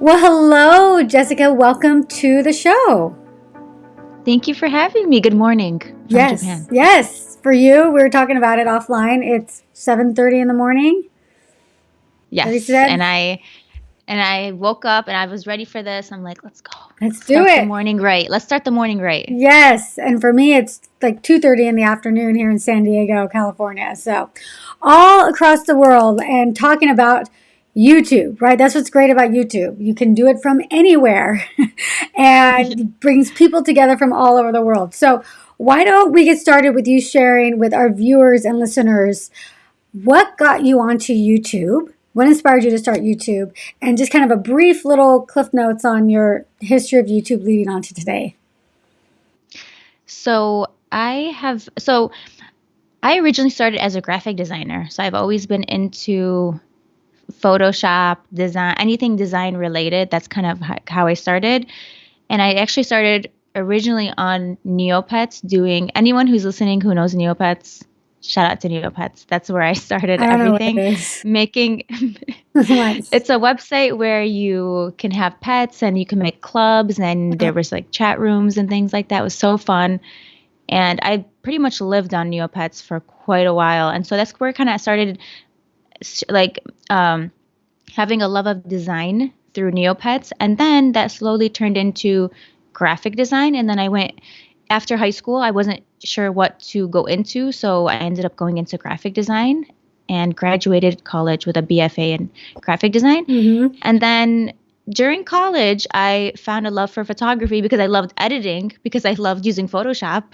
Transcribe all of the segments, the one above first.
Well, hello, Jessica. Welcome to the show. Thank you for having me. Good morning. From yes, Japan. yes. For you, we were talking about it offline. It's seven thirty in the morning. Yes, and I and I woke up and I was ready for this. I'm like, let's go. Let's Let's do it. Morning right. Let's start the morning right. Yes, and for me, it's like two thirty in the afternoon here in San Diego, California. So, all across the world, and talking about YouTube, right? That's what's great about YouTube. You can do it from anywhere, and brings people together from all over the world. So, why don't we get started with you sharing with our viewers and listeners what got you onto YouTube? What inspired you to start YouTube? And just kind of a brief little cliff notes on your history of YouTube leading on to today. So I have so I originally started as a graphic designer. So I've always been into Photoshop, design, anything design related. That's kind of how I started. And I actually started originally on Neopets doing anyone who's listening who knows Neopets, shout out to Neopets. That's where I started I don't know what everything. it. Making it's a website where you can have pets and you can make clubs and there was like chat rooms and things like that. It was so fun. And I pretty much lived on Neopets for quite a while. And so that's where kind of started like um, having a love of design through Neopets. And then that slowly turned into graphic design. And then I went after high school, I wasn't sure what to go into. So I ended up going into graphic design and graduated college with a BFA in graphic design. hmm And then during college, I found a love for photography because I loved editing, because I loved using Photoshop.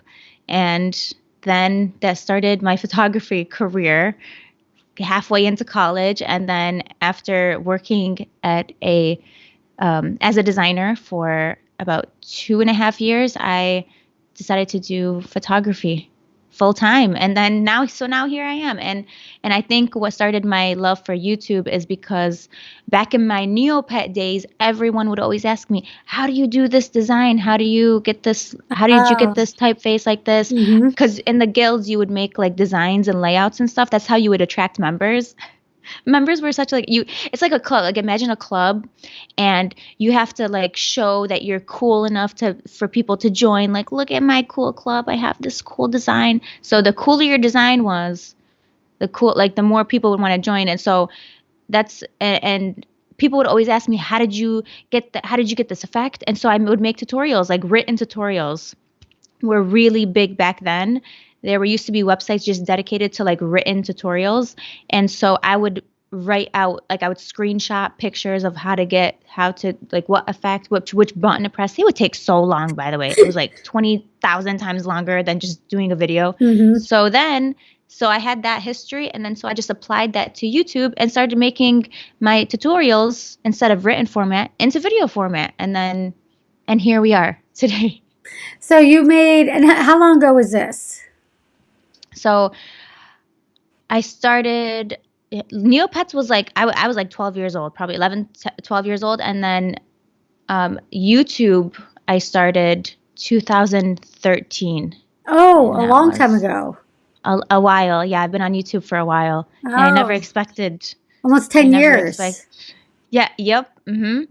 And then that started my photography career halfway into college. And then after working at a um, as a designer for about two and a half years, I decided to do photography full time and then now so now here i am. And and i think what started my love for youtube is because back in my neopet days everyone would always ask me how do you do this design? How do you get this how did you Oh. get this typeface like this? Mm-hmm. Because in the guilds you would make like designs and layouts and stuff. That's how you would attract members members were such like you it's like a club like imagine a club and you have to like show that you're cool enough to for people to join like look at my cool club i have this cool design. So the cooler your design was the cool like the more people would want to join. And so that's and, and people would always ask me how did you get that how did you get this effect? And so i would make tutorials like written tutorials were really big back then there were used to be websites just dedicated to like written tutorials. And so i would write out like i would screenshot pictures of how to get how to like what effect which which button to press. It would take so long by the way. It was like 20000 times longer than just doing a video. Hmm so then so i had that history and then so i just applied that to youtube and started making my tutorials instead of written format into video format. And then and here we are today. So you made, and how long ago was this? So I started Neopets was like I, I was like 12 years old, probably 11 12 years old and then um, YouTube I started 2013. Oh, a long time ago. A, a while. Yeah, I've been on YouTube for a while. And I never Oh. expected Almost 10 years. expect- Yeah, yep. Mhm.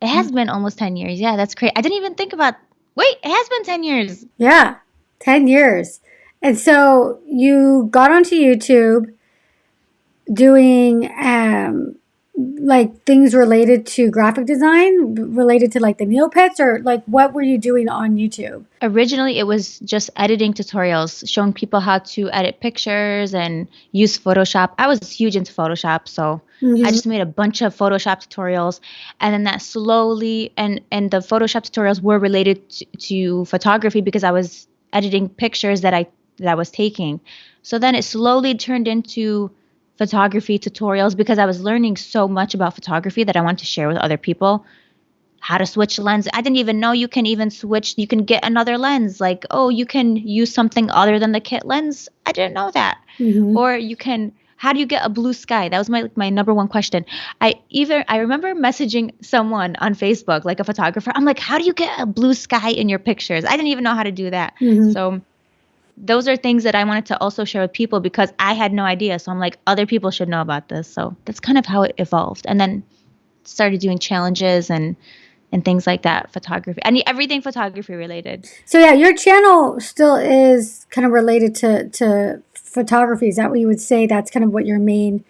It has Mm-hmm. been almost 10 years. Yeah, that's great. I didn't even think about Wait, it has been 10 years. Yeah, 10 years. And so you got onto YouTube doing um, like things related to graphic design, related to like the Neopets, or like what were you doing on YouTube? Originally, it was just editing tutorials, showing people how to edit pictures and use Photoshop. I was huge into Photoshop, so Mhm. I just made a bunch of Photoshop tutorials, and then that slowly and and the Photoshop tutorials were related to, to photography because I was editing pictures that I that I was taking. So then it slowly turned into photography tutorials because I was learning so much about photography that I wanted to share with other people how to switch lens. I didn't even know you can even switch. You can get another lens. Like, oh, you can use something other than the kit lens. I didn't know that. Mhm. Or you can. How do you get a blue sky? That was my my number one question. I either I remember messaging someone on Facebook, like a photographer. I'm like, how do you get a blue sky in your pictures? I didn't even know how to do that. Mhm. So those are things that I wanted to also share with people because I had no idea. So I'm like, other people should know about this. So that's kind of how it evolved. And then started doing challenges and and things like that photography and everything photography related So yeah, your channel still is kind of related to to photography. Is that what you would say? That's kind of what your main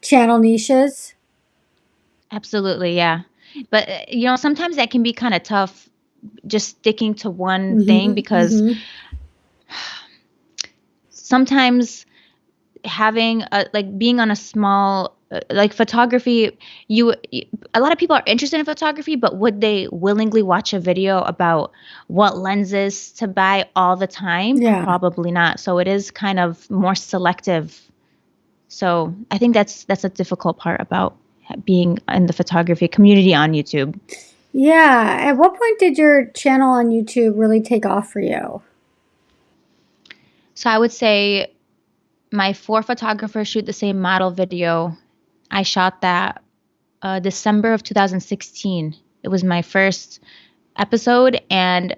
channel niche is? absolutely yeah but uh, you know sometimes that can be kind of tough just sticking to one thing Mm-hmm. because Mm-hmm. Sometimes having a like being on a small uh, like photography you a lot of people are interested in photography but would they willingly watch a video about what lenses to buy all the time Yeah. probably not so it is kind of more selective so i think that's that's a difficult part about being in the photography community on youtube Yeah. At what point did your channel on YouTube really take off for you? So I would say my four photographers shoot the same model video. I shot that uh, December of 2016. It was my first episode, and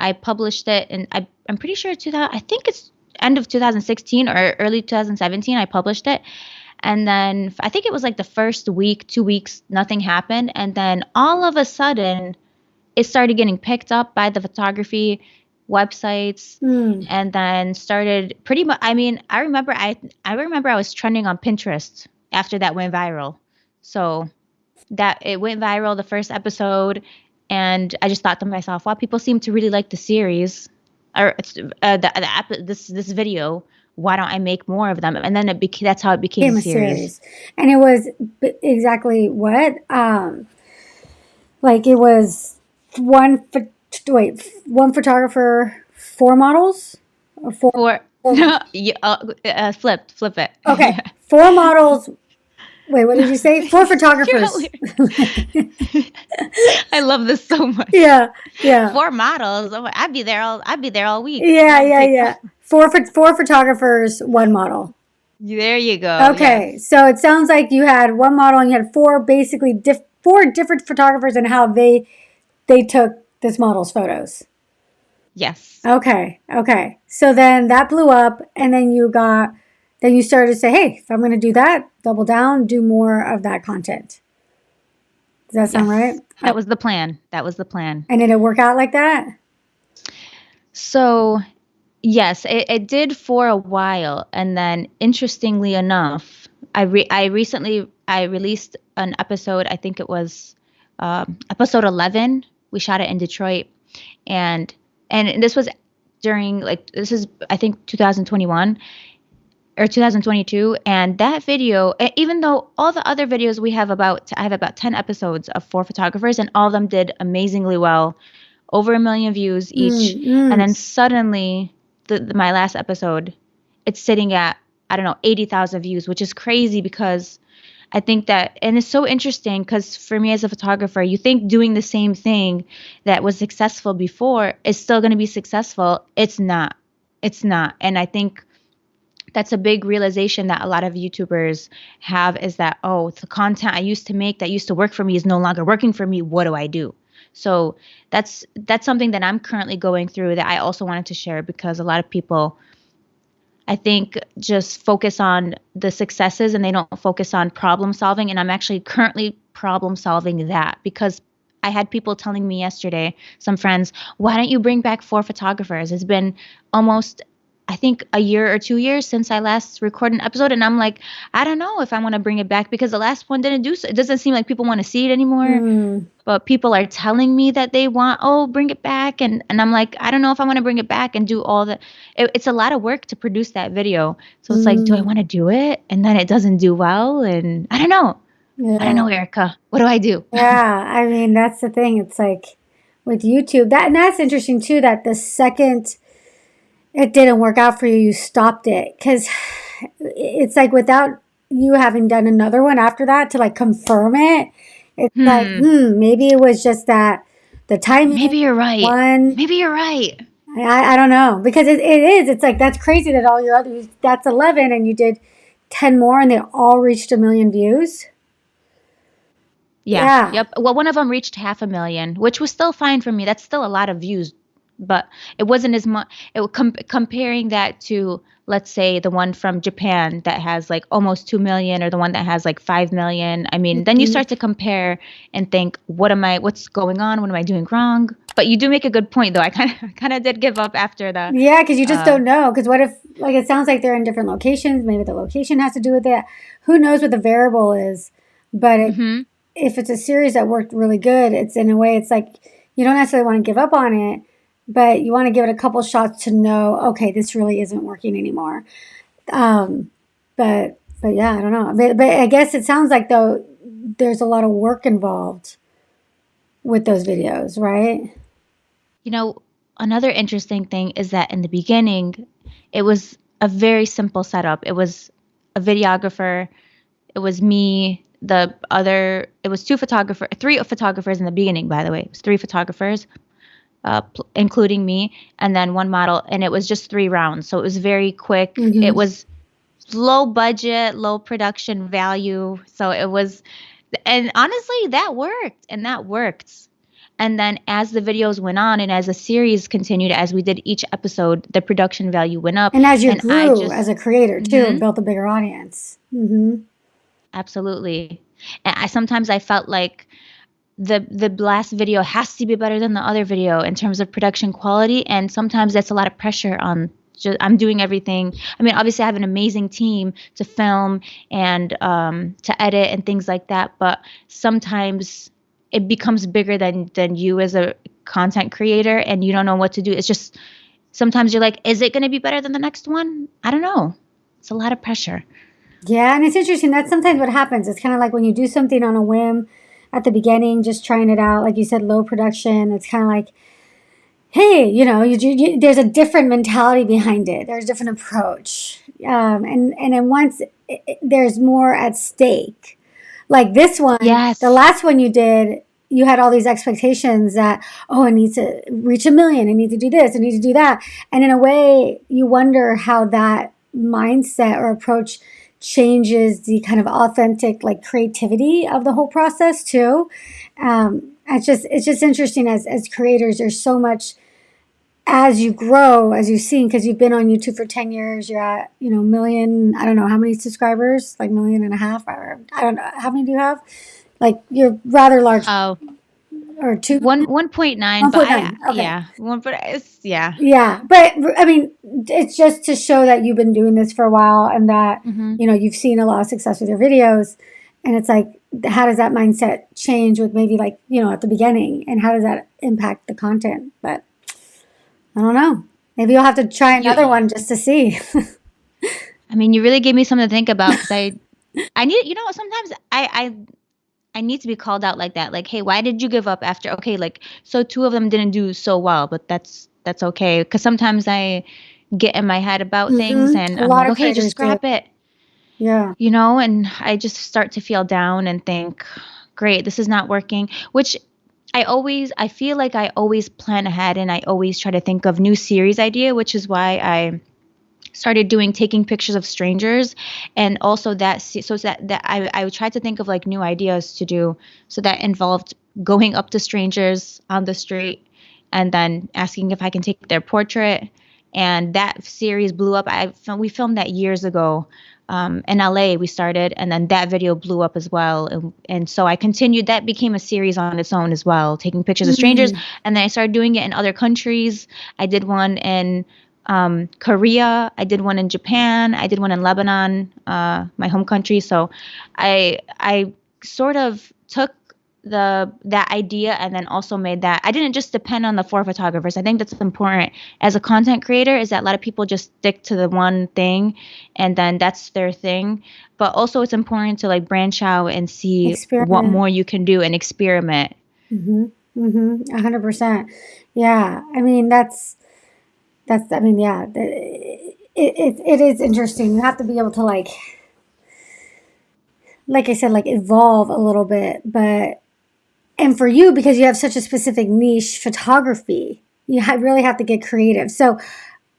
I published it. And I, I'm pretty sure 2000. I think it's end of 2016 or early 2017. I published it, and then I think it was like the first week, two weeks, nothing happened, and then all of a sudden, it started getting picked up by the photography websites Hmm. and then started pretty much i mean i remember i i remember i was trending on pinterest after that went viral so that it went viral the first episode and i just thought to myself wow people seem to really like the series or it's uh, the, the app this this video why don't i make more of them and then it became that's how it became a series And it was b- exactly what? Um, like it was one, wait, one photographer, four models? Or four? or yeah, uh, uh, flip flip it Okay. Four models. Wait, what did you say? Four photographers. i love this so much yeah. Yeah. four models oh, i'd be there all i'd be there all week Yeah, yeah, yeah. Four four photographers, one model. There you go. Okay, so it sounds like you had one model and you had four basically diff- four different photographers and how they they took this model's photos. Yes. Okay, okay. So then that blew up, and then you got then you started to say, hey, if I'm going to do that, double down, do more of that content. Does that sound Yes. right? That was the plan. That was the plan. And did it work out like that? So, yes, it, it did for a while, and then interestingly enough, I re- I recently I released an episode. I think it was um, episode eleven. We shot it in Detroit, and and this was during like this is I think 2021 or 2022 and that video even though all the other videos we have about i have about 10 episodes of four photographers and all of them did amazingly well over a million views each. Mm, mm. and then suddenly the, the- my last episode it's sitting at i don't know 80,000 views which is crazy because i think that and it's so interesting because for me as a photographer you think doing the same thing that was successful before is still going to be successful. It's not. It's not. And i think that's a big realization that a lot of YouTubers have is that oh the content I used to make that used to work for me is no longer working for me. What do I do? So that's that's something that I'm currently going through that I also wanted to share because a lot of people I think just focus on the successes and they don't focus on problem solving. And I'm actually currently problem solving that because I had people telling me yesterday some friends why don't you bring back four photographers? It's been almost I think a year or two years since I last recorded an episode, and I'm like, I don't know if I want to bring it back because the last one didn't do so. It doesn't seem like people want to see it anymore. Mm. But people are telling me that they want, oh, bring it back, and and I'm like, I don't know if I want to bring it back and do all the. It, it's a lot of work to produce that video, so it's like, do I Mm. want to do it? And then it doesn't do well, and I don't know. Yeah. I don't know, Erica. What do I do? Yeah, I mean that's the thing. It's like with YouTube that and that's interesting too. That the second it didn't work out for you, you stopped it because it's like without you having done another one after that to like confirm it. It's like Hmm. hmm, maybe it was just that the timing Maybe you're right. one. Maybe you're right. I, I don't know because it, it is. It's like that's crazy that all your others that's eleven and you did ten more and they all reached a million views. Yeah. Yeah. Yep. Well, one of them reached half a million, which was still fine for me. That's still a lot of views but it wasn't as much. It com- comparing that to let's say the one from Japan that has like almost 2 million or the one that has like 5 million. I mean, then you Mhm. start to compare and think, what am I, what's going on? What am I doing wrong? But you do make a good point though. I kind of, kind of did give up after the, Yeah, because you just uh, don't know. Because what if, like, it sounds like they're in different locations. Maybe the location has to do with it. Who knows what the variable is? But it, mhm. if it's a series that worked really good, it's in a way, it's like you don't necessarily want to give up on it, but you want to give it a couple shots to know, okay, this really isn't working anymore. Um, but but yeah, I don't know. But, but I guess it sounds like though there's a lot of work involved with those videos, right? You know, another interesting thing is that in the beginning, it was a very simple setup. It was a videographer, it was me, the other, it was two photographers, three photographers in the beginning, by the way. It was three photographers, uh, pl- including me, and then one model, and it was just three rounds. So it was very quick. hmm It was low budget, low production value. So it was, and honestly, that worked and that worked. And then as the videos went on and as the series continued, as we did each episode, the production value went up. And as you And grew just, as a creator too, and hmm built a bigger audience. hmm absolutely. And I sometimes I felt like the the last video has to be better than the other video in terms of production quality, and sometimes that's a lot of pressure on. Just, I'm doing everything. I mean, obviously, I have an amazing team to film and um, to edit and things like that. But sometimes it becomes bigger than than you as a content creator, and you don't know what to do. It's just sometimes you're like, is it going to be better than the next one? I don't know. It's a lot of pressure. Yeah, and it's interesting. That's sometimes what happens. It's kind of like when you do something on a whim at the beginning, just trying it out. Like you said, low production. It's kind of like, hey, you know, you, you, there's a different mentality behind it. There's a different approach, um, and and then once it, it- there's more at stake, like this one, the last one you did, you had all these expectations that oh, I need to reach a million, I need to do this, I need to do that, and in a way, you wonder how that mindset or approach changes the kind of authentic like creativity of the whole process too. Um, it's just it's just interesting as as creators there's so much as you grow as you've seen because you've been on youtube for 10 years you're at you know million i don't know how many subscribers? Like million and a half? Or i don't know how many do you have? Like you're rather large. Oh, or two? One one point nine, but I okay. yeah, one but it's yeah. yeah but i mean it's just to show that you've been doing this for a while and that hmm you know you've seen a lot of success with your videos. And it's like how does that mindset change with maybe like you know at the beginning? And how does that impact the content? But i don't know. Maybe you'll have to try You, another one just to see. I mean, you really gave me something to think about because I, I need, you know, sometimes I, I, I need to be called out like that. Like, hey, why did you give up after? Okay, like, so two of them didn't do so well, but that's that's okay. Because sometimes I get in my head about things hmm and a I'm lot like, of okay, just creators do scrap it, yeah you know, and I just start to feel down and think, great, this is not working. Which I always, I feel like I always plan ahead and I always try to think of new series idea, which is why I started doing taking pictures of strangers and also that so that that I I tried to think of like new ideas to do so that involved going up to strangers on the street and then asking if I can take their portrait and that series blew up I we filmed that years ago um, in LA we started and then that video blew up as well and, and so I continued that became a series on its own as well taking pictures of strangers mm. and then I started doing it in other countries I did one in um, Korea. I did one in Japan. I did one in Lebanon, uh, my home country. So I I sort of took the that idea and then also made that I didn't just depend on the four photographers. I think that's important as a content creator is that a lot of people just stick to the one thing and then that's their thing. But also it's important to like branch out and see what more you can do and experiment. mm-hmm mm-hmm a hundred percent yeah i mean that's that's i mean yeah it, it, it is interesting you have to be able to like like I said, like evolve a little bit. But and for you, because you have such a specific niche, photography, you really have to get creative. So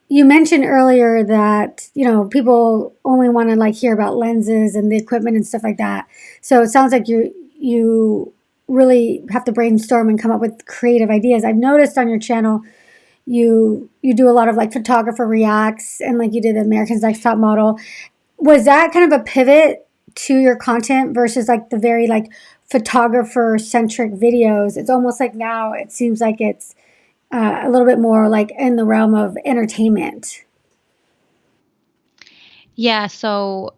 you mentioned earlier that you know people only want to like hear about lenses and the equipment and stuff like that. So it sounds like you you really have to brainstorm and come up with creative ideas. I've noticed on your channel you you do a lot of like photographer reacts and like you did the America's Next Top Model. Was that kind of a pivot to your content versus like the very like photographer centric videos? It's almost like now it seems like it's uh, a little bit more like in the realm of entertainment. Yeah, so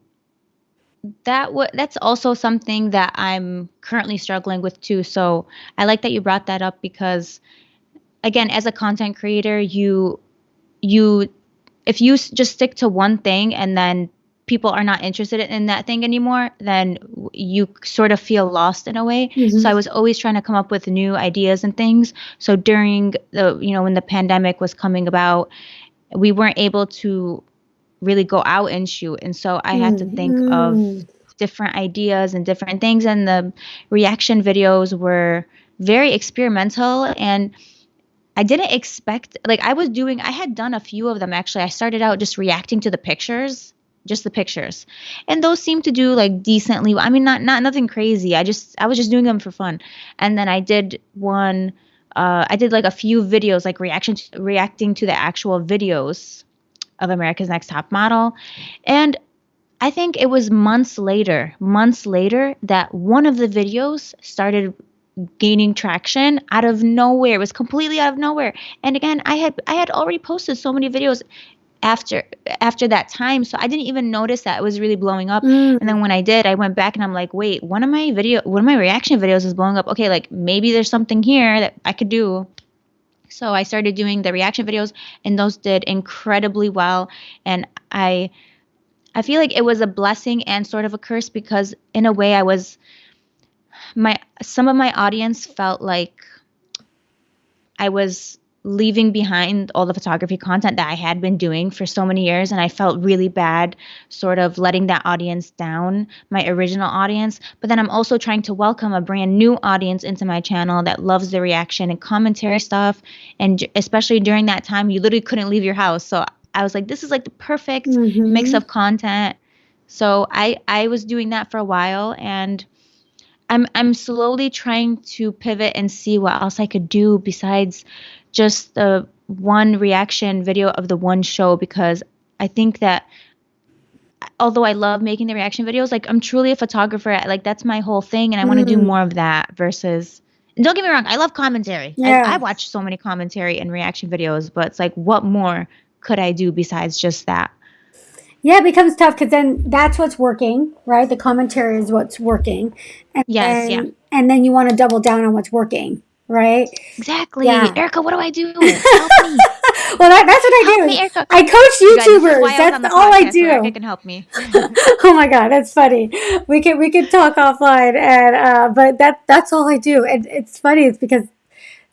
that w- that's also something that I'm currently struggling with too. So I like that you brought that up because again, as a content creator, you you if you s- just stick to one thing and then people are not interested in that thing anymore, then you sort of feel lost in a way. So I Mm-hmm. was always trying to come up with new ideas and things. So during the you know when the pandemic was coming about, we weren't able to really go out and shoot. And so I had to think of Mm-hmm. different ideas and different things. And the reaction videos were very experimental. And I didn't expect, like, I was doing, I had done a few of them actually. I started out just reacting to the pictures. Just the pictures, and those seemed to do like decently. I mean, not not nothing crazy. I just I was just doing them for fun, and then I did one. Uh, I did like a few videos, like reaction reacting to the actual videos of America's Next Top Model. And I think it was months later, months later, that one of the videos started gaining traction out of nowhere. It was completely out of nowhere. And again, I had I had already posted so many videos after after that time, so I didn't even notice that it was really blowing up. And Mm. then when I did, I went back and I'm like, wait, one of my video, one of my reaction videos is blowing up. Okay, like maybe there's something here that I could do. So I started doing the reaction videos and those did incredibly well and I I feel like it was a blessing and sort of a curse because in a way I was my some of my audience felt like I was leaving behind all the photography content that I had been doing for so many years and I felt really bad sort of letting that audience down, my original audience, but then I'm also trying to welcome a brand new audience into my channel that loves the reaction and commentary stuff and especially during that time you literally couldn't leave your house. So I was like this is like the perfect mix Mm-hmm. of content. So I I was doing that for a while and I'm I'm slowly trying to pivot and see what else I could do besides just the one reaction video of the one show because I think that although I love making the reaction videos, like I'm truly a photographer. Like that's my whole thing, and I want to do Mm. more of that versus. And don't get me wrong, I love commentary. I, I watch so many commentary and reaction videos, but it's like, what more could I do besides just that? Yeah, it becomes tough because then that's what's working, right? The commentary is what's working, and Yes, yeah, and then you want to double down on what's working, right? exactly. Yeah. Erica, what do I do? Help me. Well, that, that's what Help I me, do. Erica. I coach You YouTubers. why That's all I so Erica do. can help me. oh my god, that's funny. We can we can talk offline, and uh, but that that's all I do. And it's funny. It's because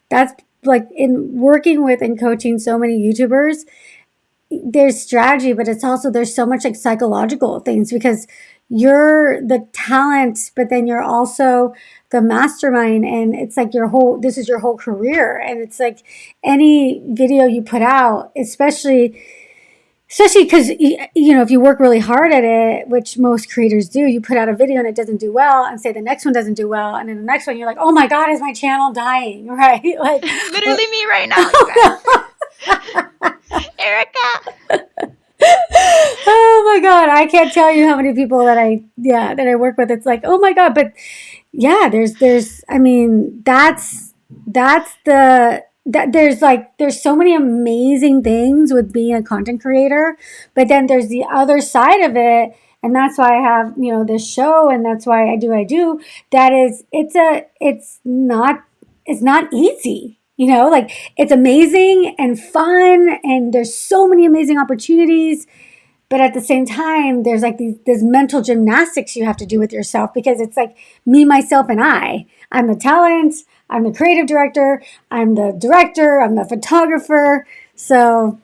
that's like in working with and coaching so many YouTubers. There's strategy, but it's also there's so much like psychological things because you're the talent, but then you're also the mastermind, and it's like your whole this is your whole career, and it's like any video you put out, especially especially because you know if you work really hard at it, which most creators do, you put out a video and it doesn't do well, and say the next one doesn't do well, and then the next one you're like, oh my god, is my channel dying? Right? Like, Literally me right now. Erica. oh my god i can't tell you how many people that i yeah that i work with it's like oh my god but yeah there's there's i mean that's that's the that there's like there's so many amazing things with being a content creator but then there's the other side of it and that's why i have you know this show and that's why i do i do that is it's a it's not it's not easy you know like it's amazing and fun and there's so many amazing opportunities but at the same time there's like these this mental gymnastics you have to do with yourself because it's like me myself and i. I'm the talent i'm the creative director i'm the director i'm the photographer. So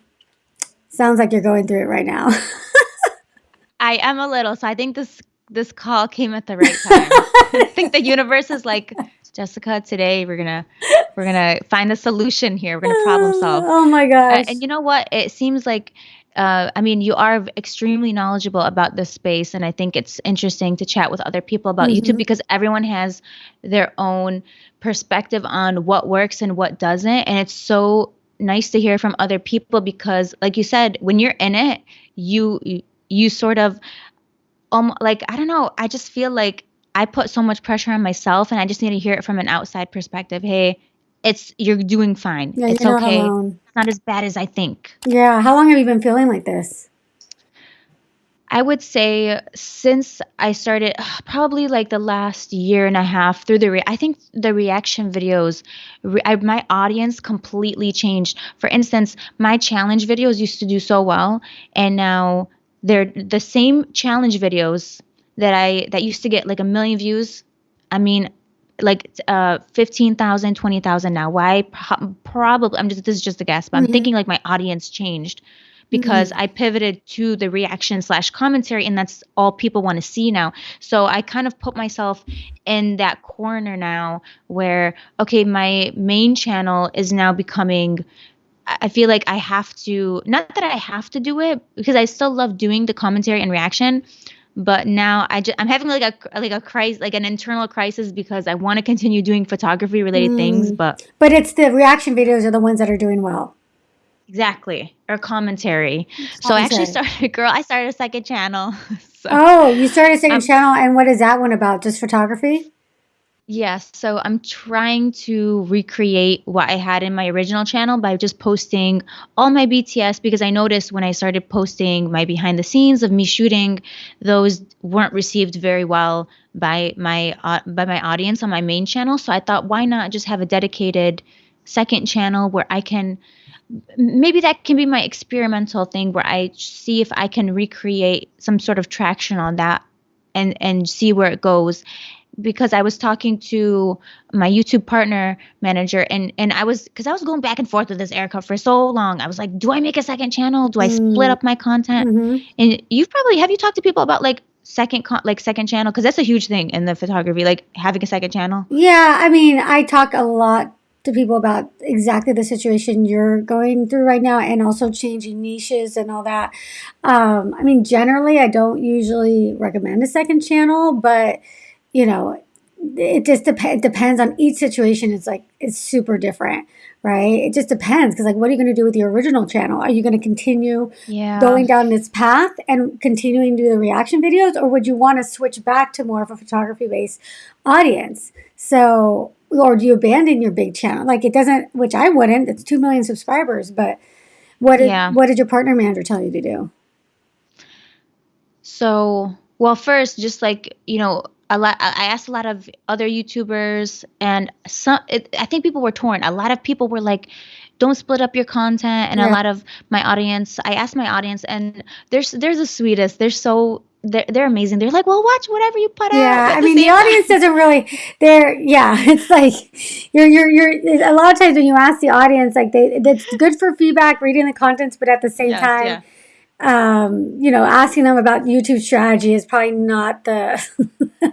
sounds like you're going through it right now. I am a little, so I think this this call came at the right time. I think the universe is like, Jessica, today we're gonna we're gonna find a solution here. We're gonna problem solve. oh my Uh, and you know what? It seems like, uh, I mean, you are extremely knowledgeable about this space, and I think it's interesting to chat with other people about YouTube hmm because everyone has their own perspective on what works and what doesn't, and it's so nice to hear from other people because like you said when you're in it you you, you sort of um like I don't know I just feel like I put so much pressure on myself and I just need to hear it from an outside perspective hey it's you're doing fine Yeah, it's you're not okay alone. it's not as bad as I think Yeah. How long have you been feeling like this? I would say since I started uh, probably like the last year and a half through the re- I think the reaction videos re- I, my audience completely changed. For instance, my challenge videos used to do so well and now they're the same challenge videos that I that used to get like a million views. I mean like uh 15,000, 20,000 now. Why Pro- probably I'm just this is just a guess, but I'm hmm thinking like my audience changed because hmm I pivoted to the reaction slash commentary, and that's all people want to see now. So I kind of put myself in that corner now where, okay, my main channel is now becoming. I feel like I have to, not that I have to do it because I still love doing the commentary and reaction, but now I just, I'm having like a like a crisis, like an internal crisis because I want to continue doing photography related things, Mm. but But it's the reaction videos are the ones that are doing well. exactly or commentary. So I actually started, girl, I started a second channel. So Oh, you started a second I'm channel, and what is that one about? Just photography? Yes, so I'm trying to recreate what I had in my original channel by just posting all my BTS because I noticed when I started posting my behind the scenes of me shooting, those weren't received very well by my uh, by my audience on my main channel. So I thought, why not just have a dedicated second channel where I can maybe that can be my experimental thing where I see if I can recreate some sort of traction on that and and see where it goes because I was talking to my YouTube partner manager and and I was because I was going back and forth with this Erica for so long. I was like, do I make a second channel? Do I split Mm. up my content? hmm And you've probably have you talked to people about like second con- like second channel because that's a huge thing in the photography like having a second channel. Yeah, I mean, I talk a lot to people about exactly the situation you're going through right now and also changing niches and all that. Um, I mean, generally, I don't usually recommend a second channel, but you know, it just dep- depends on each situation. It's like it's super different, right? It just depends because, like, what are you going to do with your original channel? Are you going to continue Yeah. going down this path and continuing to do the reaction videos, or would you want to switch back to more of a photography based audience? So, or do you abandon your big channel? Like it doesn't, which I wouldn't. It's two million subscribers, but what did Yeah. what did your partner manager tell you to do? So, well, first, just like, you know, a lot, I I asked a lot of other YouTubers, and some, it, I think people were torn. A lot of people were like, don't split up your content. And a lot of my audience, I asked my audience, and there's, they're the sweetest. They're so, they're, they're amazing. They're like, well, watch whatever you put out. yeah. I mean, the audience time, doesn't really. They're yeah. It's like you're you're you're. A lot of times when you ask the audience, like they, it's good for feedback, reading the contents, but at the same yes, time, yeah. um, you know, asking them about YouTube strategy is probably not the.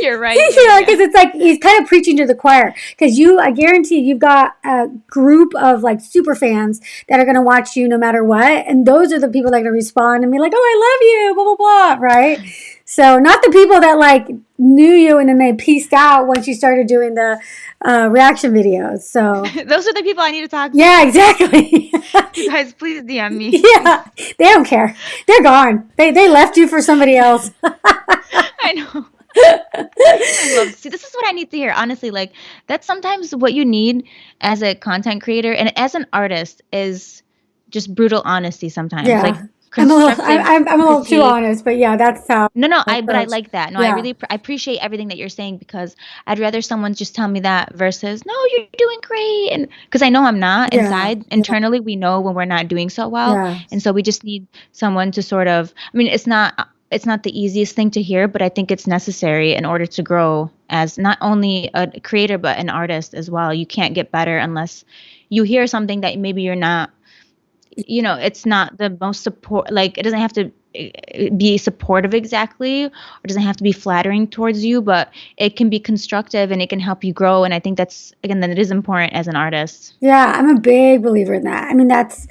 You're right. you Yeah, know, yeah. because it's like he's kind of preaching to the choir. Because you, I guarantee, you've got a group of like super fans that are going to watch you no matter what, and those are the people that are going to respond and be like, "Oh, I love you," blah blah blah, right? So, not the people that like knew you and then they pieced out once you started doing the uh, reaction videos. So, Those are the people I need to talk to. yeah, exactly. You guys, please DM me. yeah, they don't care. They're gone. They they left you for somebody else. I know. See this is what I need to hear honestly like that's sometimes what you need as a content creator and as an artist is just brutal honesty sometimes like yeah, I'm a little. I'm I'm a little too honest, but yeah, that's how no no I but I like that. No I really pr- I appreciate everything that you're saying because I'd rather someone just tell me that versus no you're doing great and because I know I'm not Yeah, inside. Yeah, internally we know when we're not doing so well. Yeah, and so we just need someone to sort of I mean it's not it's not the easiest thing to hear but I think it's necessary in order to grow as not only a creator but an artist as well you can't get better unless you hear something that maybe you're not you know it's not the most support like it doesn't have to uh, be supportive exactly or doesn't have to be flattering towards you but it can be constructive and it can help you grow and i think that's again that it is important as an artist yeah. I'm a big believer in that. I mean, that's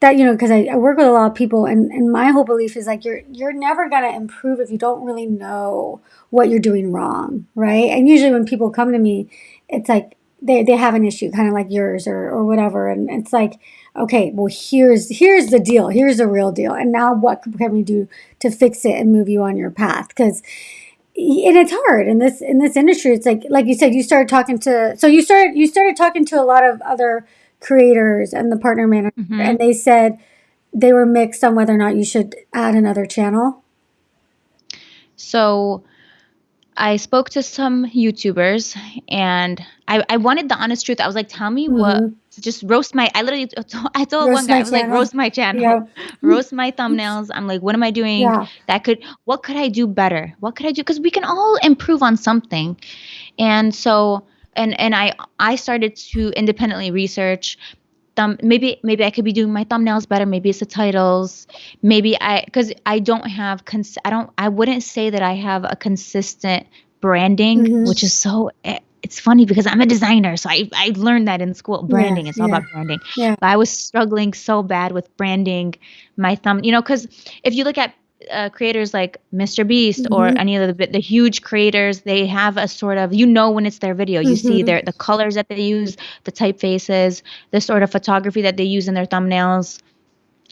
that you know because I, I work with a lot of people, and and my whole belief is like you're you're never gonna improve if you don't really know what you're doing wrong, right? And usually when people come to me, it's like they they have an issue, kind of like yours or or whatever, and it's like, okay, well here's here's the deal, here's the real deal, and now what can we do to fix it and move you on your path? Because and it's hard in this in this industry. It's like like you said, you started talking to so you started you started talking to a lot of other creators and the partner manager, Mhm. and they said they were mixed on whether or not you should add another channel. So I spoke to some YouTubers and I, I wanted the honest truth. I was like, tell me what, Mhm. just roast my, I literally, I told Roast one guy, I was like, roast my channel, Yeah. roast my thumbnails. I'm like, what am I doing Yeah. that could, what could I do better? What could I do? Cause we can all improve on something. And so, and, and I, I started to independently research thumb maybe maybe I could be doing my thumbnails better. Maybe it's the titles. Maybe I because I don't have cons- I don't I wouldn't say that I have a consistent branding, Mhm. which is so. eh, It's funny because I'm a designer, so I I learned that in school. Branding, it's all yeah. about branding. Yeah. But I was struggling so bad with branding my thumb. You know, because if you look at uh, creators like Mr. Beast or Mhm. any of the the huge creators, they have a sort of you know when it's their video. You see Mhm. their the colors that they use, the typefaces, the sort of photography that they use in their thumbnails.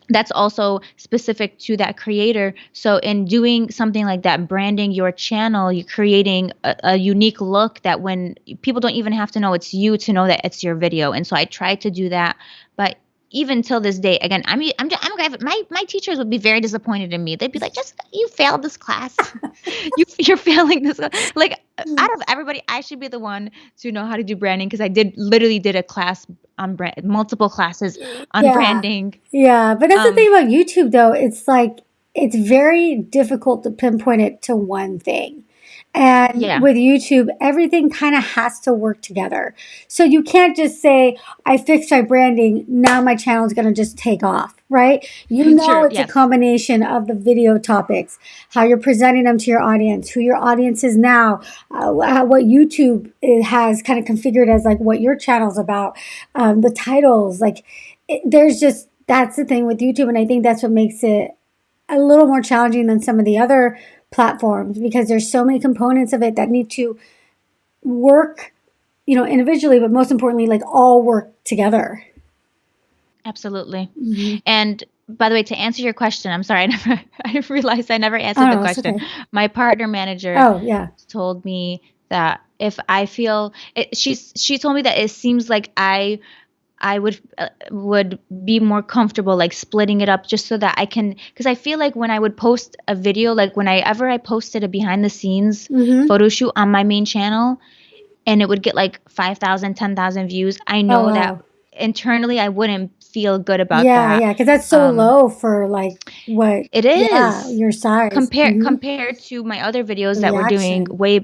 That's also specific to that creator. So, in doing something like that, branding your channel, you're creating a, a unique look that when people don't even have to know it's you to know that it's your video. And so, I try to do that, but even till this day, again, I'm I'm I'm a- my my teachers would be very disappointed in me. They'd be like, "Just you failed this class. you you're failing this." class." Like out of everybody, I should be the one to know how to do branding because I did literally did a class on brand, multiple classes on Yeah. branding. Yeah, but that's the Um, thing about YouTube though. It's like it's very difficult to pinpoint it to one thing. And Yeah. with YouTube, everything kind of has to work together. So you can't just say, I fixed my branding, now my channel is going to just take off, right? You know Sure, it's a combination of the video topics, how you're presenting them to your audience, who your audience is now, uh, what YouTube uh, has kind of configured as like what your channel's about, um, the titles, like it, there's just that's the thing with YouTube, and I think that's what makes it a little more challenging than some of the other platforms because there's so many components of it that need to work, you know, individually, but most importantly, like all work together. Absolutely. Mhm. And by the way, to answer your question, I'm sorry, I never I realized I never answered Oh, the question. okay. My partner manager Oh yeah, told me that if I feel it, she's she told me that it seems like I I would uh, would be more comfortable like splitting it up just so that I can because I feel like when I would post a video like whenever I ever I posted a behind the scenes hmm photo shoot on my main channel and it would get like 5,000 10,000 views I know Oh, that internally I wouldn't feel good about yeah, that yeah, because that's so Um, low for like what? it is. Yeah, your size. compare Mhm. compared to my other videos that were doing way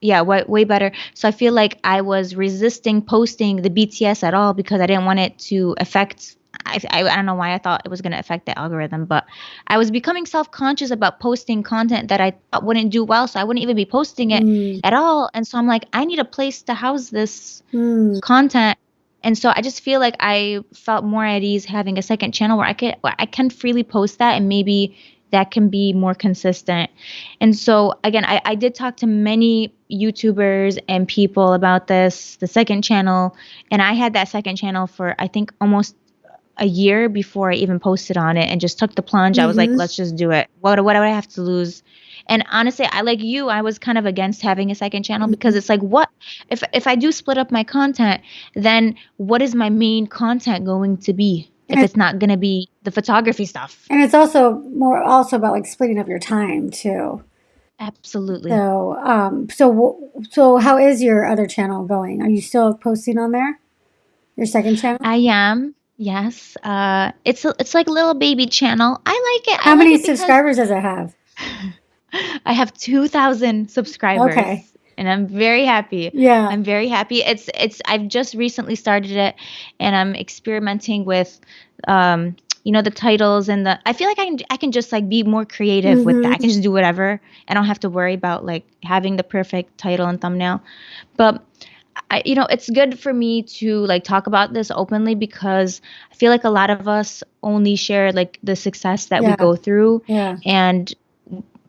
yeah way, way better so i feel like i was resisting posting the bts at all because i didn't want it to affect I, I, I don't know why I thought it was going to affect the algorithm, but I was becoming self conscious about posting content that I thought wouldn't do well. So I wouldn't even be posting it Mm, at all. And so I'm like, I need a place to house this mm. content. And so I just feel like I felt more at ease having a second channel where I could I can freely post that and maybe that can be more consistent. And so again, I, I did talk to many YouTubers and people about this, the second channel, and I had that second channel for I think almost a year before I even posted on it and just took the plunge. I was like, Mhm. let's just do it. What what do I have to lose? And honestly, I like you, I was kind of against having a second channel because it's like what if if I do split up my content, then what is my main content going to be? If And- it's not going to be the photography stuff. And it's also more also about like splitting up your time too. Absolutely. So, um, so so how is your other channel going? Are you still posting on there? Your second channel? I am. Yes. Uh it's a, it's like a little baby channel. I like it. I How like many it subscribers does it have? I have 2000 subscribers. Okay. And I'm very happy. Yeah. I'm very happy. It's it's I've just recently started it and I'm experimenting with um you know the titles and the I feel like I can I can just like be more creative with that. I can just do whatever. I don't have to worry about like having the perfect title and thumbnail. But I, you know, it's good for me to like talk about this openly because I feel like a lot of us only share like the success that Yeah. we go through Yeah. and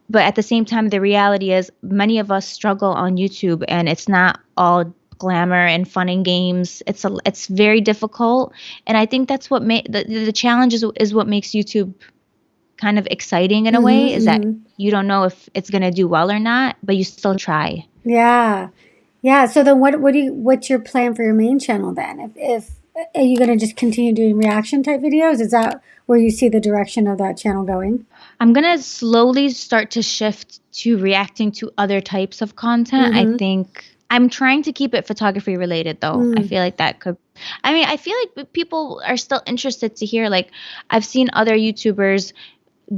but at the same time the reality is many of us struggle on youtube and it's not all glamour and fun and games. It's a it's very difficult, and I think that's what ma- the the challenge is is what makes YouTube kind of exciting in a way Mm-hmm, is that mm-hmm. you don't know if it's going to do well or not, but you still try. Yeah. Yeah. So then what what do you what's your plan for your main channel then? If if are you gonna just continue doing reaction type videos? Is that where you see the direction of that channel going? I'm going to slowly start to shift to reacting to other types of content. I Mhm. think I'm trying to keep it photography related though. I Mm. feel like that could I mean, I feel like people are still interested to hear like I've seen other YouTubers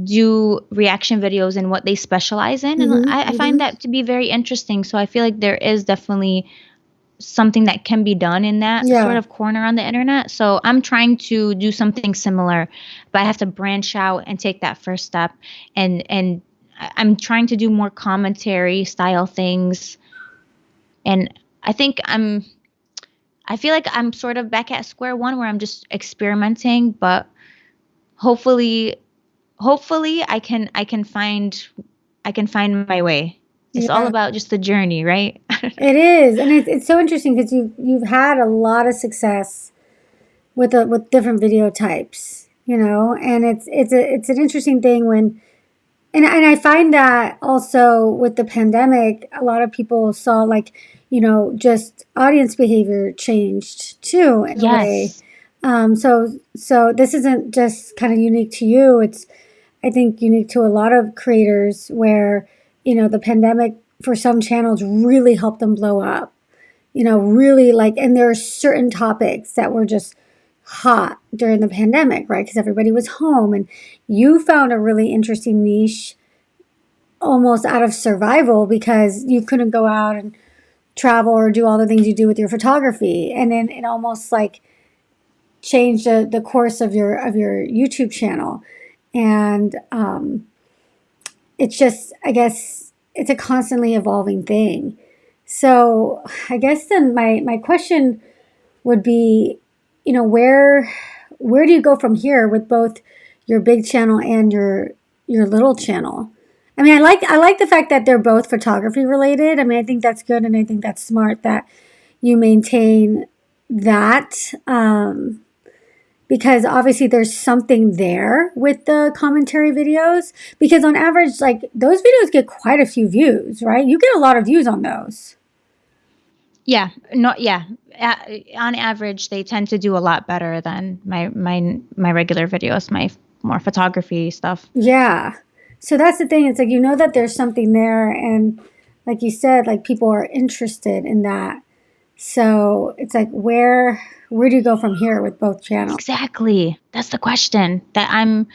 do reaction videos and what they specialize in and Mhm, I, I find that to be very interesting. So I feel like there is definitely something that can be done in that Yeah. sort of corner on the internet. So I'm trying to do something similar, but I have to branch out and take that first step. And and I'm trying to do more commentary style things. And I think I'm I feel like I'm sort of back at square one where I'm just experimenting, but hopefully hopefully I can I can find I can find my way. It's all about just the journey, right? It is, and it's, it's so interesting because you've you've had a lot of success with the with different video types, you know, and it's it's a it's an interesting thing when, and and I find that also with the pandemic, a lot of people saw like, you know, just audience behavior changed too in a way. yes. Um, so so this isn't just kind of unique to you. It's I think unique to a lot of creators where you know the pandemic for some channels really helped them blow up. You know, really like, and there are certain topics that were just hot during the pandemic, right? Because everybody was home, and you found a really interesting niche almost out of survival because you couldn't go out and travel or do all the things you do with your photography, and then it almost like changed the, the course of your of your YouTube channel. And um, it's just I guess it's a constantly evolving thing. So I guess then my, my question would be, you know, where where do you go from here with both your big channel and your your little channel? I mean, I like I like the fact that they're both photography related. I mean, I think that's good, and I think that's smart that you maintain that um, because obviously there's something there with the commentary videos. Because on average, like those videos get quite a few views, right? You get a lot of views on those. Yeah, not yeah. A- on average, they tend to do a lot better than my my my regular videos, my more photography stuff. Yeah. So that's the thing. It's like you know that there's something there, and like you said, like people are interested in that. So it's like where where do you go from here with both channels? Exactly. That's the question that I'm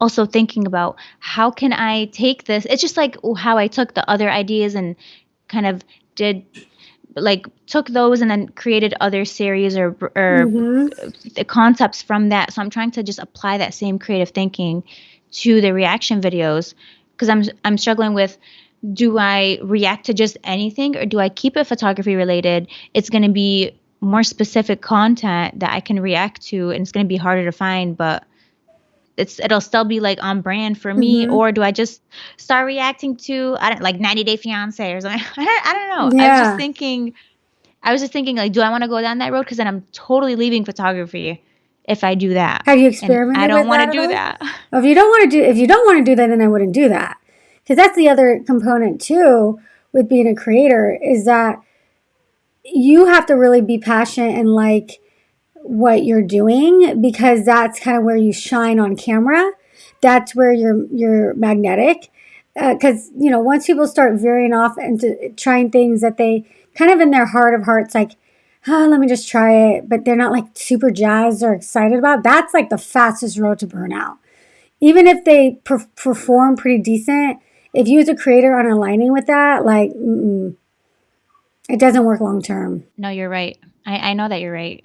also thinking about. How can I take this? It's just like how I took the other ideas and kind of did like took those and then created other series or or hmm the concepts from that. So I'm trying to just apply that same creative thinking to the reaction videos because I'm I'm struggling with do I react to just anything or do I keep it photography related? It's going to be more specific content that I can react to and it's going to be harder to find, but it's it'll still be like on brand for me hmm or do I just start reacting to I don't like 90 Day Fiance or something? I don't, I don't know. I was just thinking I was just thinking like do I want to go down that road cuz then I'm totally leaving photography if I do that. Have you And I don't want to do that. If you don't want to do if you don't want to do that, then I wouldn't do that. Because that's the other component too with being a creator is that you have to really be passionate and like what you're doing because that's kind of where you shine on camera. That's where you're you're magnetic. Uh, because you know, once people start veering off into trying things that they kind of in their heart of hearts, like, oh, let me just try it, but they're not like super jazzed or excited about. That's like the fastest road to burnout. Even if they per- perform pretty decent, if you as a creator aren't aligning with that, like, mm-mm, it doesn't work long term. No, you're right. I, I know that you're right.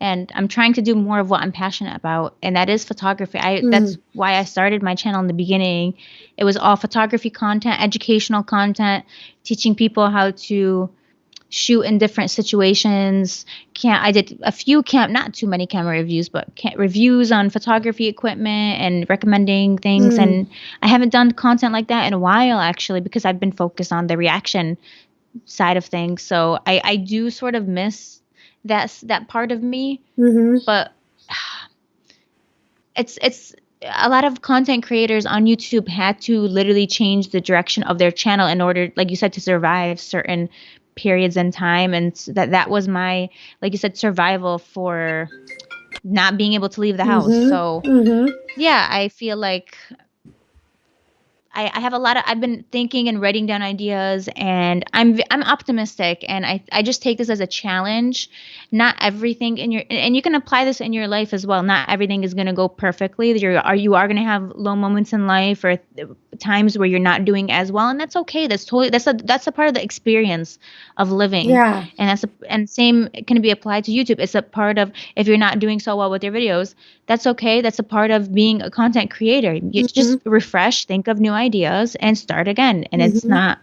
And I'm trying to do more of what I'm passionate about, and that is photography. I that's Mm. why I started my channel in the beginning. It was all photography content, educational content, teaching people how to shoot in different situations. Can't I did a few camp, not too many camera reviews, but reviews on photography equipment and recommending things. Mm. And I haven't done content like that in a while actually because I've been focused on the reaction side of things. So I I do sort of miss that that part of me, Mm-hmm. but it's it's a lot of content creators on YouTube had to literally change the direction of their channel in order, like you said, to survive certain periods in time, and that that was my, like you said, survival for not being able to leave the house. Mm-hmm. So Mm-hmm. yeah, I feel like I, I have a lot of I've been thinking and writing down ideas and I'm i'm optimistic and I I just take this as a challenge. Not everything in your and you can apply this in your life as well. Not everything is going to go perfectly. You are you are going to have low moments in life or times where you're not doing as well and that's okay. That's totally that's a that's a part of the experience of living. Yeah. And that's a, and same can be applied to YouTube. It's a part of if you're not doing so well with your videos, that's okay. That's a part of being a content creator. You just refresh, think of new ideas, and start again. And it's Mhm. not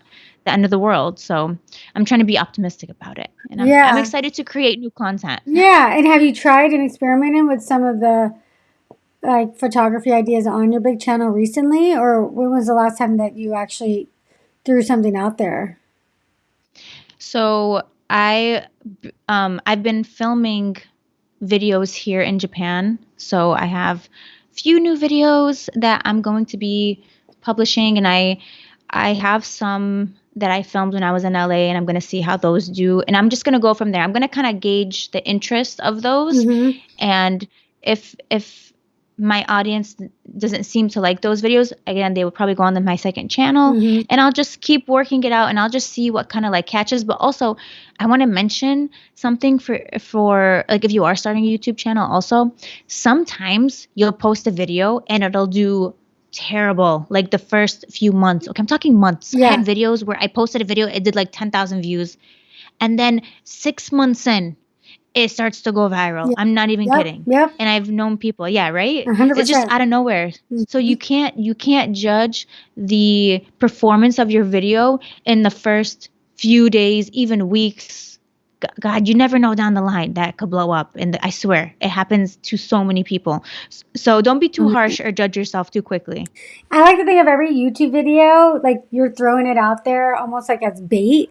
the end of the world. So I'm trying to be optimistic about it, and I'm, Yeah. I'm excited to create new content. Yeah. And have you tried and experimented with some of the like photography ideas on your big channel recently, or when was the last time that you actually threw something out there? So I um I've been filming videos here in Japan. So I have a few new videos that I'm going to be publishing and I I have some that I filmed when I was in LA and I'm going to see how those do and I'm just going to go from there. I'm going to kind of gauge the interest of those Mm-hmm. and if if my audience doesn't seem to like those videos, again, they will probably go on to my second channel Mhm. and I'll just keep working it out and I'll just see what kind of like catches. But also, I want to mention something for for like if you are starting a YouTube channel, also sometimes you'll post a video and it'll do terrible like the first few months. Okay, I'm talking months. I Yeah. had videos where I posted a video, it did like 10,000 views, and then six months in, it starts to go viral. Yeah. I'm not even Yep. kidding Yep. and I've known people, yeah, right? A hundred It's just out of nowhere. So Mhm. you can't you can't judge the performance of your video in the first few days, even weeks. God, you never know down the line that could blow up, and I swear it happens to so many people. So don't be too Mhm. harsh or judge yourself too quickly. I like to think of every YouTube video like you're throwing it out there almost like as bait,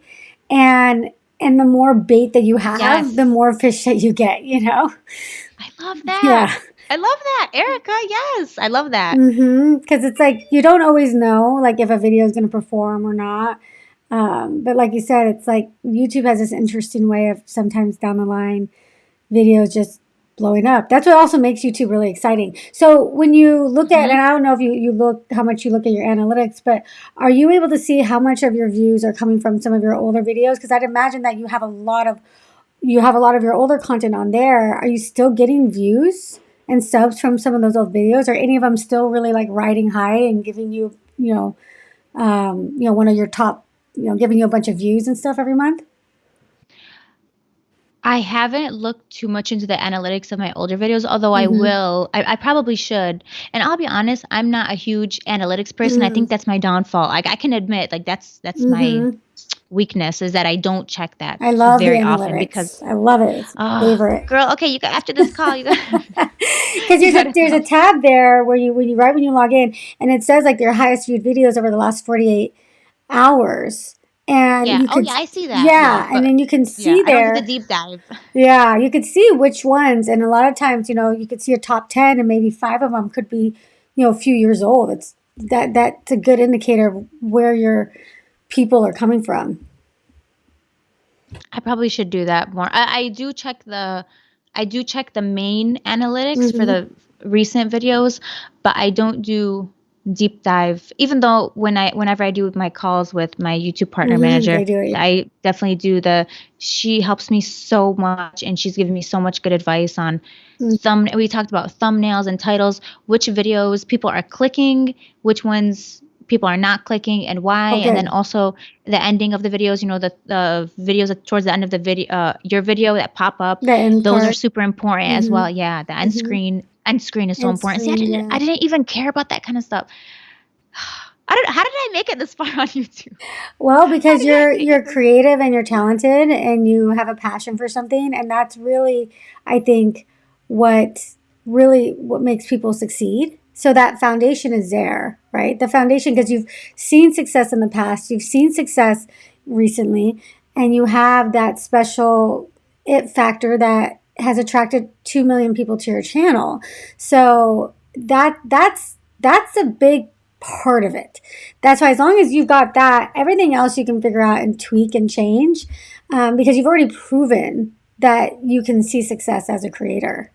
and and the more bait that you have, Yes. the more fish that you get. You know. I love that. Yeah. I love that, Erica. Yes, I love that. Mm-hmm. Because it's like you don't always know like if a video is going to perform or not. Um, but like you said, it's like YouTube has this interesting way of sometimes down the line videos just blowing up. That's what also makes YouTube really exciting. So when you look at, Mhm. and I don't know if you, you look how much you look at your analytics, but are you able to see how much of your views are coming from some of your older videos? Because I'd imagine that you have a lot of you have a lot of your older content on there. Are you still getting views and subs from some of those old videos? Are any of them still really like riding high and giving you, you know, um, you know, one of your top, you know, giving you a bunch of views and stuff every month? I haven't looked too much into the analytics of my older videos, although I Mhm. will. I, I probably should. And I'll be honest, I'm not a huge analytics person. I Mm. think that's my downfall. Like I can admit, like that's that's my Mhm. weakness is that I don't check that I love very often because I love it. It's my Ah, favorite. girl, okay, you got after this call, you got Because there's a there's a tab there where you when you right when you log in and it says like your highest viewed videos over the last 48 hours and Yeah. you Oh yeah, I see that. yeah Yeah, and then you can yeah, see do there the deep dive. yeah you could see which ones and a lot of times you know you could see a top 10 and maybe five of them could be you know a few years old it's that that's a good indicator of where your people are coming from I probably should do that more. I, I do check the I do check the main analytics for hmm the recent videos, but I don't do deep dive. Even though when I whenever I do my calls with my YouTube partner hmm manager, do I definitely do the she helps me so much and she's given me so much good advice on Mm. thumb we talked about thumbnails and titles, which videos people are clicking, which ones people are not clicking and why oh and then also the ending of the videos you know the, the videos that towards the end of the video uh, your video that pop up those are super important as hmm well. Yeah the end hmm screen end screen is so important. See i didn't yeah i didn't even care about that kind of stuff. I don't, how did i make it this far on youtube? Well, because you're you're creative and you're talented and you have a passion for something and that's really I think what really what makes people succeed. So that foundation is there, right? The foundation because you've seen success in the past, you've seen success recently and you have that special it factor that has attracted 2 million people to your channel. So that that's that's a big part of it. That's why as long as you've got that, everything else you can figure out and tweak and change um, because you've already proven that you can see success as a creator.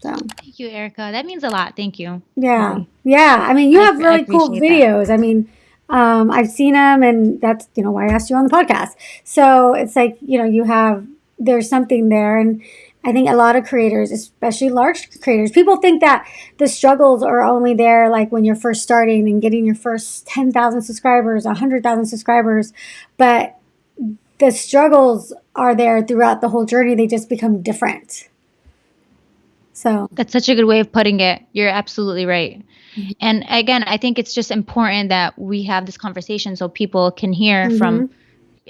So thank you, Erica. That means a lot. Thank you. Yeah, really. yeah. I mean, you I, have really cool videos. That. I mean, um, I've seen them, and that's you know why I asked you on the podcast. So it's like you know you have there's something there, and I think a lot of creators, especially large creators, people think that the struggles are only there like when you're first starting and getting your first ten thousand subscribers, hundred thousand subscribers, but the struggles are there throughout the whole journey. They just become different. So that's such a good way of putting it. You're absolutely right. Mm-hmm. And again, I think it's just important that we have this conversation so people can hear mm-hmm. from.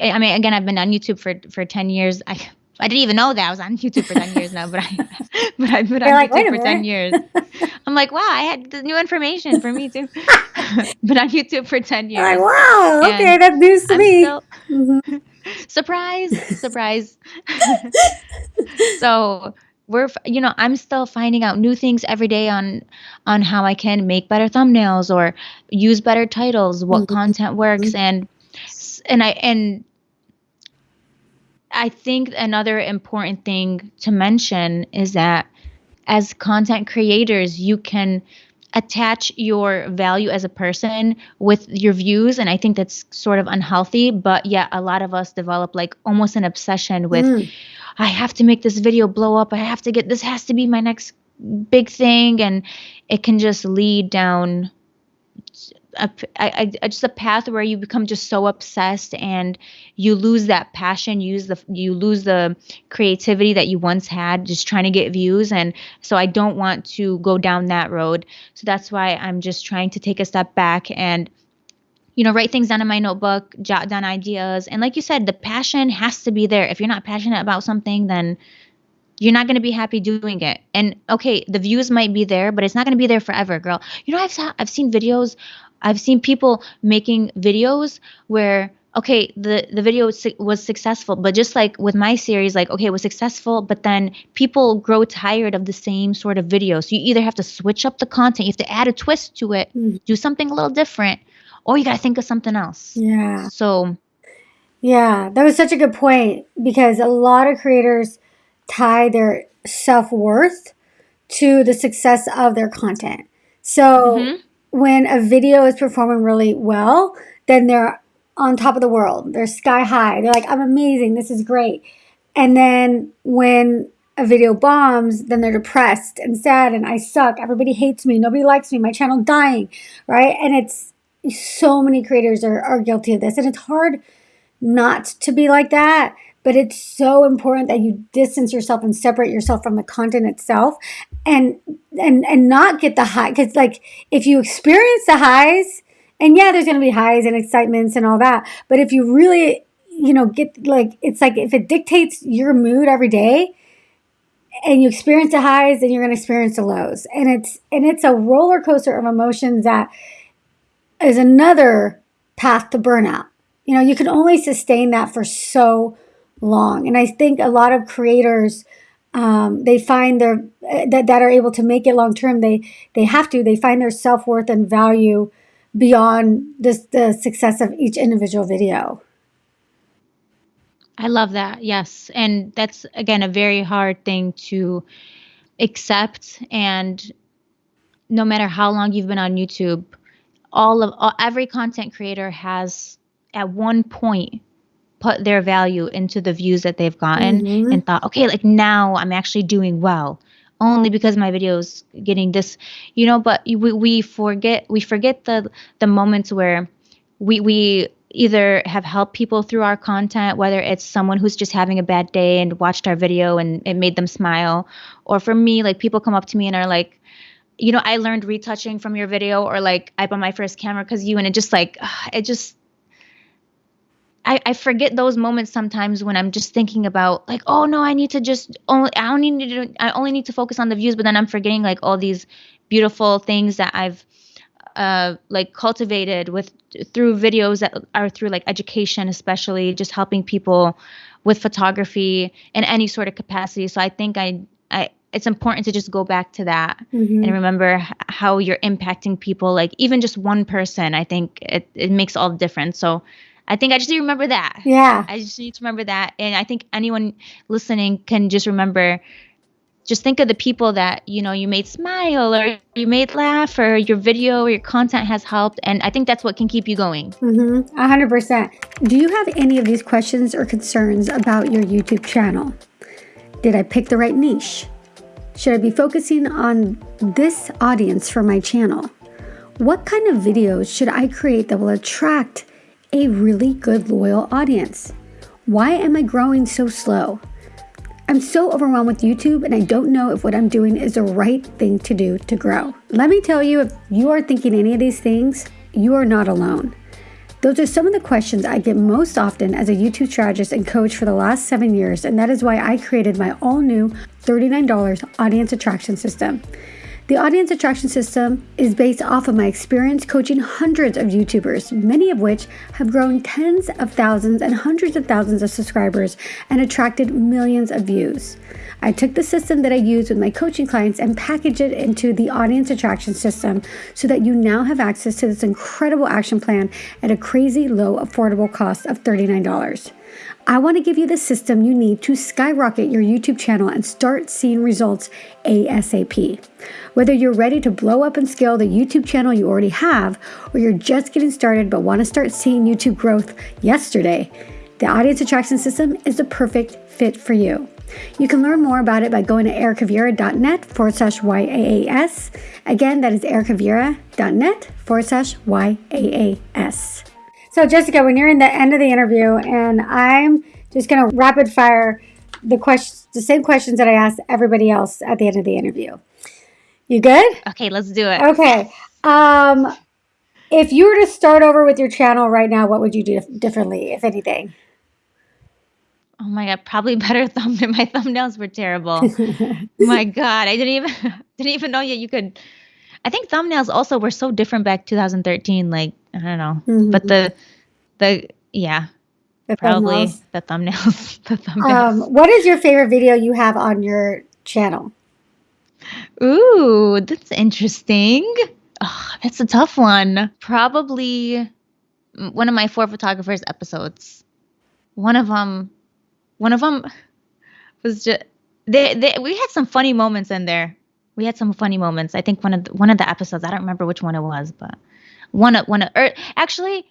I mean, again, I've been on YouTube for for ten years. I I didn't even know that I was on YouTube for ten years now, but I but I've been You're on like, YouTube for ten years. I'm like, wow, I had the new information for me too. been on YouTube for ten years. Like, wow, okay, that's news to I'm me. Still, mm-hmm. surprise, surprise. so we're you know i'm still finding out new things every day on on how i can make better thumbnails or use better titles what mm-hmm. content works mm-hmm. and and i and i think another important thing to mention is that as content creators you can attach your value as a person with your views and i think that's sort of unhealthy but yet a lot of us develop like almost an obsession with mm I have to make this video blow up. I have to get this has to be my next big thing and it can just lead down just a path where you become just so obsessed and you lose that passion you use the you lose the creativity that you once had just trying to get views and so I don't want to go down that road so that's why I'm just trying to take a step back and you know, write things down in my notebook, jot down ideas. And like you said, the passion has to be there. If you're not passionate about something, then you're not going to be happy doing it. And okay, the views might be there, but it's not going to be there forever, girl. You know, I've I've seen videos, I've seen people making videos where okay, the the video was, was successful, but just like with my series, like okay, it was successful, but then people grow tired of the same sort of video. So you either have to switch up the content, you have to add a twist to it, mm. do something a little different, or you got to think of something else. Yeah. So, yeah, that was such a good point because a lot of creators tie their self worth to the success of their content. So, mm-hmm. when a video is performing really well, then they're on top of the world. They're sky high. They're like, I'm amazing. This is great. And then when a video bombs, then they're depressed and sad and I suck. Everybody hates me. Nobody likes me. My channel dying, right? And it's so many creators are, are guilty of this and it's hard not to be like that but it's so important that you distance yourself and separate yourself from the content itself and and and not get the high because like if you experience the highs and yeah there's going to be highs and excitements and all that but if you really you know get like it's like if it dictates your mood every day and you experience the highs then you're going to experience the lows and it's and it's a roller coaster of emotions that is another path to burnout. You know, you can only sustain that for so long. And I think a lot of creators, um, they find their that, that are able to make it long term. They they have to. They find their self worth and value beyond this the success of each individual video. I love that. Yes, and that's again a very hard thing to accept. And no matter how long you've been on YouTube, all of all, every content creator has at one point put their value into the views that they've gotten mm-hmm. and thought okay like now i'm actually doing well only because my video is getting this you know but we, we forget we forget the the moments where we we either have helped people through our content whether it's someone who's just having a bad day and watched our video and it made them smile or for me like people come up to me and are like you know, I learned retouching from your video or like I bought my first camera because you and it just like it just I, I forget those moments sometimes when I'm just thinking about like, oh no, I need to just only I only need to I only need to focus on the views, but then I'm forgetting like all these beautiful things that I've uh, like cultivated with through videos that are through like education, especially just helping people with photography in any sort of capacity. So I think I, I it's important to just go back to that Mhm. and remember how you're impacting people. Like even just one person, I think it, it makes all the difference. So I think I just need to remember that. Yeah. I just need to remember that. And I think anyone listening can just remember just think of the people that, you know, you made smile or you made laugh or your video or your content has helped. And I think that's what can keep you going. Mm-hmm. A hundred percent. Do you have any of these questions or concerns about your YouTube channel? Did I pick the right niche? Should I be focusing on this audience for my channel? What kind of videos should I create that will attract a really good loyal audience? Why am I growing so slow? I'm so overwhelmed with YouTube and I don't know if what I'm doing is the right thing to do to grow. Let me tell you, if you are thinking any of these things, you are not alone. Those are some of the questions I get most often as a YouTube strategist and coach for the last seven years, and that is why I created my all new $39 audience attraction system. The audience attraction system is based off of my experience coaching hundreds of YouTubers, many of which have grown tens of thousands and hundreds of thousands of subscribers and attracted millions of views. I took the system that I use with my coaching clients and packaged it into the audience attraction system so that you now have access to this incredible action plan at a crazy low, affordable cost of $39. I want to give you the system you need to skyrocket your YouTube channel and start seeing results ASAP. Whether you're ready to blow up and scale the YouTube channel you already have, or you're just getting started but want to start seeing YouTube growth yesterday, the Audience Attraction System is the perfect fit for you. You can learn more about it by going to ericavira.net forward slash YAAS. Again, that is ericavira.net forward slash YAAS. So, Jessica, when you're in the end of the interview, and I'm just going to rapid fire the questions, the same questions that I asked everybody else at the end of the interview. You good? Okay, let's do it. Okay. Um, if you were to start over with your channel right now, what would you do differently, if anything? Oh my god, probably better thumb my thumbnails were terrible. my god, I didn't even didn't even know yet you could I think thumbnails also were so different back 2013 like I don't know. Mhm. But the the yeah, The probably thumbnails. the thumbnails. the thumbnails. Um, what is your favorite video you have on your channel? Ooh, that's interesting. Oh, that's a tough one. Probably one of my four photographers episodes. One of them, one of them was just they, they. We had some funny moments in there. We had some funny moments. I think one of the, one of the episodes. I don't remember which one it was, but one of one of. Or actually,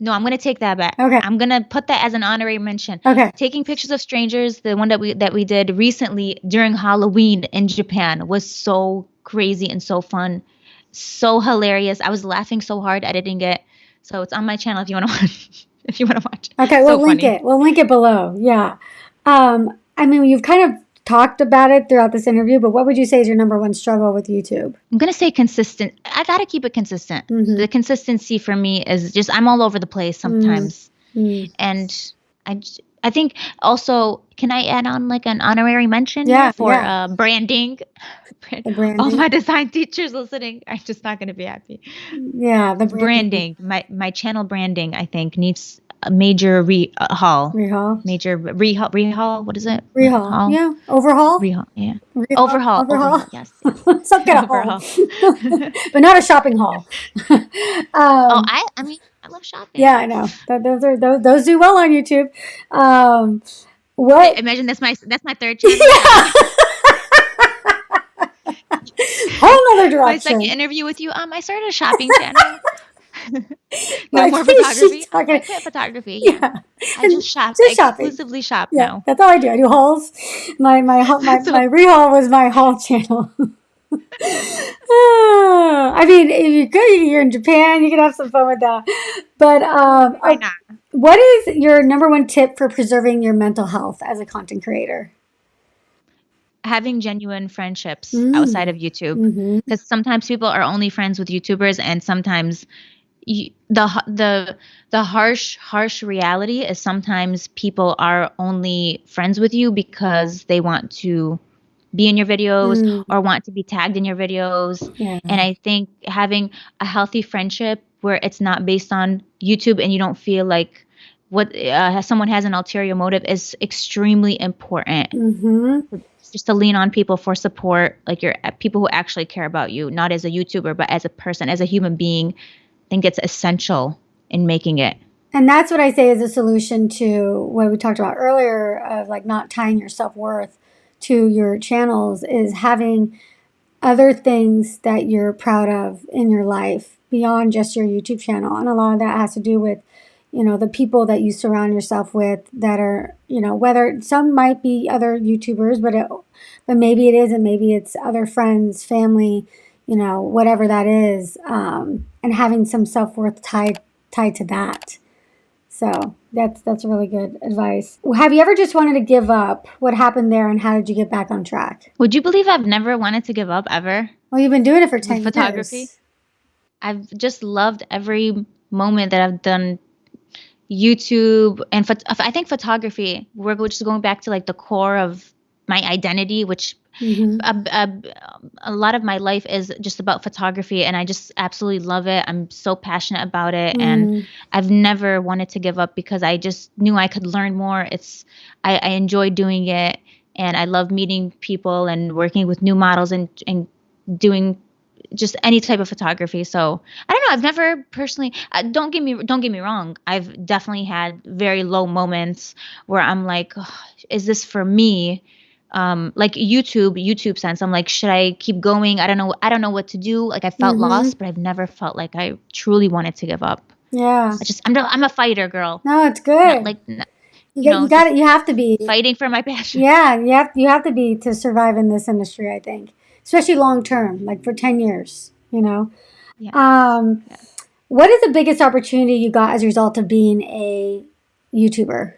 no, I'm gonna take that back. Okay. I'm gonna put that as an honorary mention Okay. taking pictures of strangers the one that we that we did recently during halloween in japan was so crazy and so fun so hilarious i was laughing so hard editing it so it's on my channel if you want to watch if you want to watch. Okay, So we'll link it. We'll link it below. Yeah. Um, I mean, you've kind of talked about it throughout this interview, but what would you say is your number one struggle with YouTube? i'm gonna say consistent i gotta keep it consistent Mhm. the consistency for me is just i'm all over the place sometimes Mm. and I think also can I add on like an honorary mention Yeah, for yeah. uh, branding? Brand- branding. All my design teachers listening are just not going to be happy. Yeah, the branding. Branding, my my channel branding, I think needs a major rehaul, Rehaul. major rehaul, rehaul. What is it? Rehaul. Yeah. Overhaul. rehaul. Yeah, Rehaul? overhaul. Overhaul. overhaul, Yes. Some kind of haul. but not a shopping haul. um, oh, I I mean I love shopping. yeah, I know. Those are those, those do well on YouTube. Um, what? Imagine that's my that's my third channel. Whole nother My direction. second interview with you. Um, I started a shopping channel. no Like, more photography. talking- I quit photography. Yeah. I just shop. Just shopping. exclusively shop Yeah, now. that's all I do. I do hauls. My my my, So- my rehaul was my haul channel. Ah, I mean, if you could, you're in Japan, you can have some fun with that. But um, Why not? what is your number one tip for preserving your mental health as a content creator? Having genuine friendships Mm. outside of YouTube. Mm-hmm. because sometimes people are only friends with YouTubers, and sometimes you, the the the harsh harsh reality is sometimes people are only friends with you because they want to be in your videos Mm. or want to be tagged in your videos. Yeah. And I think having a healthy friendship where it's not based on YouTube and you don't feel like what uh, someone has an ulterior motive is extremely important. Mm-hmm. Just to lean on people for support, like your people who actually care about you, not as a YouTuber, but as a person, as a human being. Think it's essential in making it. And that's what I say is a solution to what we talked about earlier of like not tying your self worth to your channels is having other things that you're proud of in your life beyond just your YouTube channel. And a lot of that has to do with, you know, the people that you surround yourself with that are, you know, whether some might be other YouTubers, but it, but maybe it isn't. Maybe it's other friends, family, you know, whatever that is, um, and having some self worth tied tied to that. So that's that's really good advice. Have you ever just wanted to give up? What happened there, and how did you get back on track? Would you believe I've never wanted to give up ever? Well, you've been doing it for ten photography? years. I've just loved every moment that I've done YouTube and I think photography. We're just going back to like the core of my identity, which hmm a, a, a lot of my life is just about photography, and I just absolutely love it. I'm so passionate about it, and Mm. I've never wanted to give up because I just knew I could learn more. It's I, I enjoy doing it, and I love meeting people and working with new models and and doing just any type of photography. So I don't know. I've never personally. Uh, don't get me don't get me wrong. I've definitely had very low moments where I'm like, "Ugh, is this for me? Um, like YouTube, YouTube sense. I'm like, should I keep going? I don't know. I don't know what to do. Like I felt Mhm. lost, but I've never felt like I truly wanted to give up. Yeah. I just I'm a, I'm a fighter girl. No, it's Not good. like n- you you got, know, you got it. You have to be. fighting for my passion. Yeah, you have you have to be to survive in this industry. I think, especially long term, like for ten years. You know. Yeah. Um, Yeah. what is the biggest opportunity you got as a result of being a YouTuber?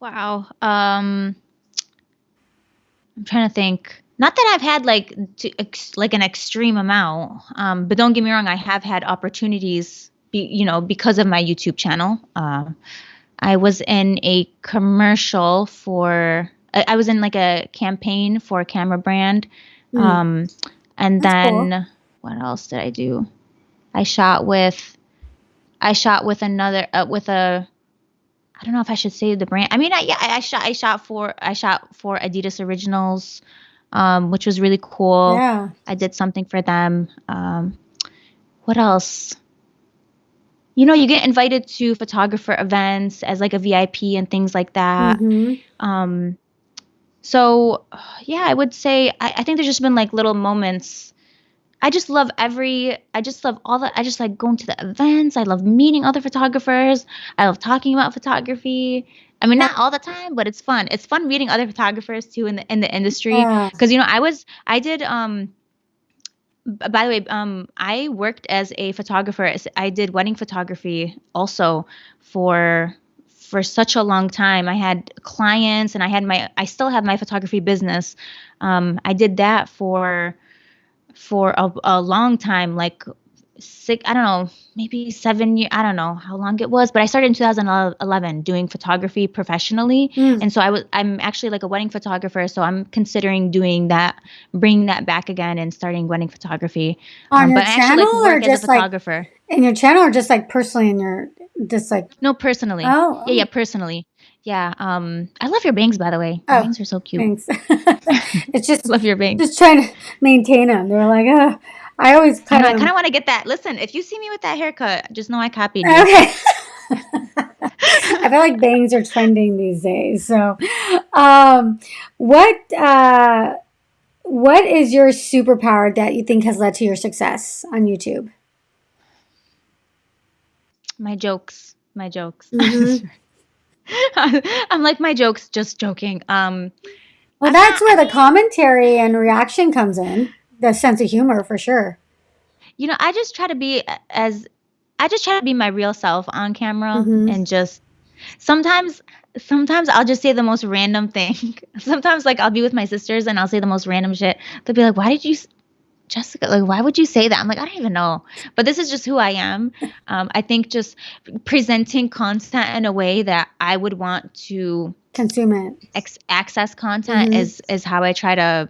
Wow. Um, I'm trying to think. Not that I've had like to, ex, like an extreme amount, um, but don't get me wrong. I have had opportunities, be, you know, because of my YouTube channel. Um, I was in a commercial for. I, I was in like a campaign for a camera brand, Mm. um, and That's cool. then what else did I do? I shot with. I shot with another uh, with a I don't know if I should say the brand. I mean, I, yeah, I, I shot I shot for I shot for Adidas Originals, um, which was really cool. Yeah. I did something for them. Um, what else? You know, you get invited to photographer events as like a VIP and things like that. hmm Um, so yeah, I would say I, I think there's just been like little moments. I just love every. I just love all the. I just like going to the events. I love meeting other photographers. I love talking about photography. I mean, not all the time, but it's fun. It's fun meeting other photographers too in the in the industry. Yeah. Because you know, I was I did um. By the way, um, I worked as a photographer. I did wedding photography also for for such a long time. I had clients, and I had my. I still have my photography business. Um, I did that for for a, a long time, like six. I don't know, maybe seven years. I don't know how long it was, but I started in 2011 doing photography professionally. Mm. And so I was. I'm actually like a wedding photographer, so I'm considering doing that, bringing that back again, and starting wedding photography. On Um, your but I actually like channel, or as a just like photographer. in your channel, or just like personally in your just like No, personally. oh Yeah, yeah, personally. Yeah. Um, I love your bangs, by the way. Your Oh, bangs are so cute. thanks. it's just love your bangs. just trying to maintain them. They're like, uh, I always I know. I kind of want to get that. Listen, if you see me with that haircut, just know I copied you. Okay. I feel like bangs are trending these days. So, um, what uh, what is your superpower that you think has led to your success on YouTube? My jokes. My jokes. Mhm. I'm like my jokes, just joking. Um, Well, I'm that's not. Where the commentary and reaction comes in. The sense of humor, for sure. you know, I just try to be as I just try to be my real self on camera hmm and just sometimes sometimes I'll just say the most random thing. sometimes like I'll be with my sisters and I'll say the most random shit. They'll be like, "Why did you Jessica, like, why would you say that? I'm like, I don't even know. But this is just who I am. Um, I think just presenting content in a way that I would want to consume it. ex- access content Mhm. is is how I try to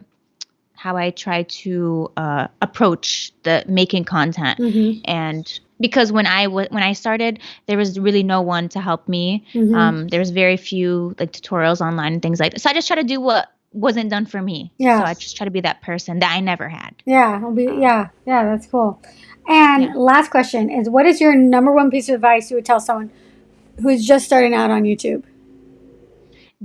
how I try to uh, approach the making content. Mm-hmm. And because when I w- when I started, there was really no one to help me. Mhm. Um, there was very few like tutorials online and things like that. So I just try to do what wasn't done for me. Yeah. So I just try to be that person that I never had. Yeah, be yeah, yeah, that's cool. And Yeah. last question is what is your number one piece of advice you would tell someone who's just starting out on YouTube?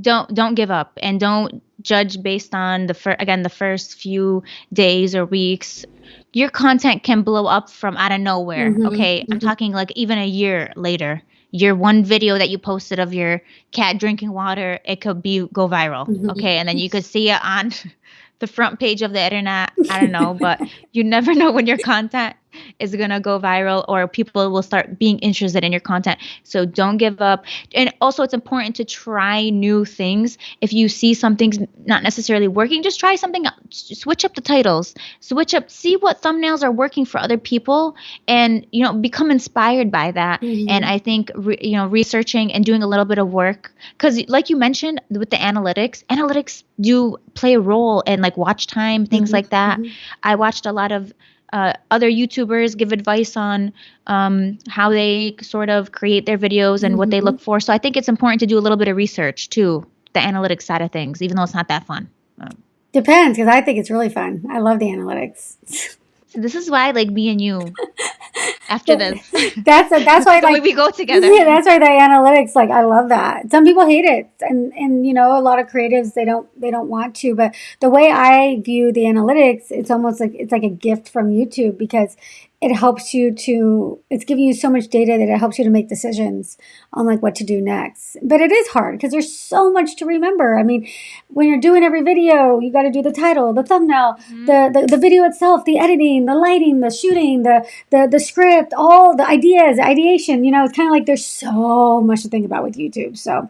don't don't give up and don't judge based on the fir- again the first few days or weeks your content can blow up from out of nowhere Mhm, okay i'm mhm. talking like even a year later your one video that you posted of your cat drinking water it could be go viral Mhm. okay and then you could see it on the front page of the internet i don't know but you never know when your content is going to go viral or people will start being interested in your content. So don't give up. And also it's important to try new things. If you see something's not necessarily working just try something else. Switch up the titles. Switch up see what thumbnails are working for other people and you know become inspired by that. Mhm. and i think re- you know researching and doing a little bit of work because like you mentioned with the analytics analytics do play a role in like watch time things Mhm, like that. Mhm. I watched a lot of uh, other YouTubers give advice on um, how they sort of create their videos and what they Mhm. look for. So I think it's important to do a little bit of research too, the analytics side of things, even though it's not that fun. Um, Depends because I think it's really fun. I love the analytics. so this is why, like me and you, after this, That's that's why like we go together. Yeah, that's why the analytics like I love that. Some people hate it, and and you know a lot of creatives they don't they don't want to. But the way I view the analytics, it's almost like it's like a gift from YouTube because it helps you to it's giving you so much data that it helps you to make decisions on like what to do next. But it is hard because there's so much to remember. I mean, when you're doing every video, you got to do the title, the thumbnail, mm-hmm. the, the the video itself, the editing, the lighting, the shooting, the the the script, all the ideas, ideation. You know, it's kind of like there's so much to think about with YouTube. So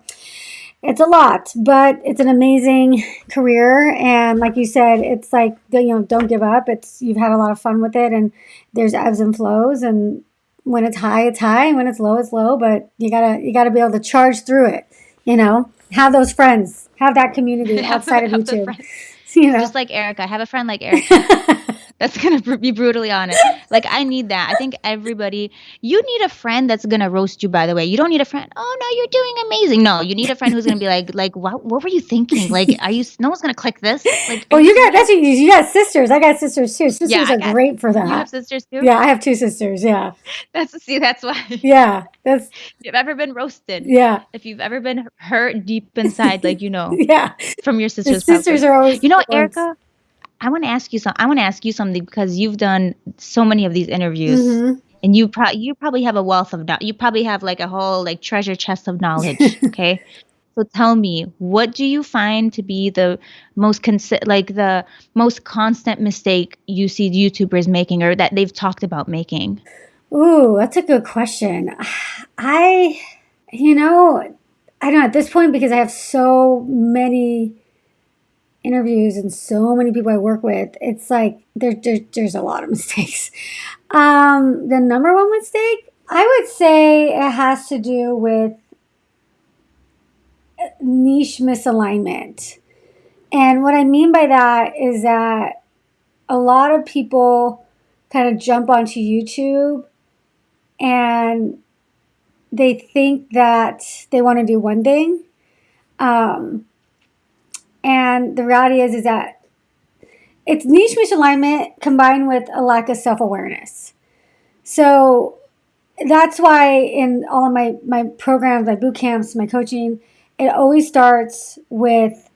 it's a lot, but it's an amazing career. And like you said, it's like you know, don't give up. It's you've had a lot of fun with it, and there's ebbs and flows, and when it's high, it's high, and when it's low, it's low. But you gotta you gotta be able to charge through it. You know, have those friends, have that community outside of Have YouTube. You know, Just like Erica, I have a friend like Erica. That's gonna be brutally honest. Like I need that. I think everybody. You need a friend that's gonna roast you. By the way, you don't need a friend. Oh no, you're doing amazing. No, you need a friend who's gonna be like, like, what? What were you thinking? Like, are you? No one's gonna click this. Like, well, you got that's what you, you got sisters. I got sisters too. Sisters Yeah, are got- great for that. you have sisters too. Yeah, I have two sisters. Yeah, That's see. That's why. yeah, that's If you've ever been roasted, yeah, if you've ever been hurt deep inside, like you know, yeah. from your The sisters. sisters probably. are always You know. Erica. I want to ask you some. I want to ask you something because you've done so many of these interviews. Mhm. and you pro- you probably have a wealth of knowledge. You probably have like a whole like treasure chest of knowledge. okay, so tell me, what do you find to be the most consi- like the most constant mistake you see YouTubers making, or that they've talked about making? Ooh, that's a good question. I, you know, I don't know at this point because I have so many interviews and so many people I work with. It's like there, there there's a lot of mistakes. Um, the number one mistake I would say it has to do with niche misalignment. And what I mean by that is that a lot of people kind of jump onto YouTube and they think that they want to do one thing. Um, and the reality is, is that it's niche misalignment combined with a lack of self awareness. So that's why in all of my, my programs, my boot camps, my coaching, it always starts with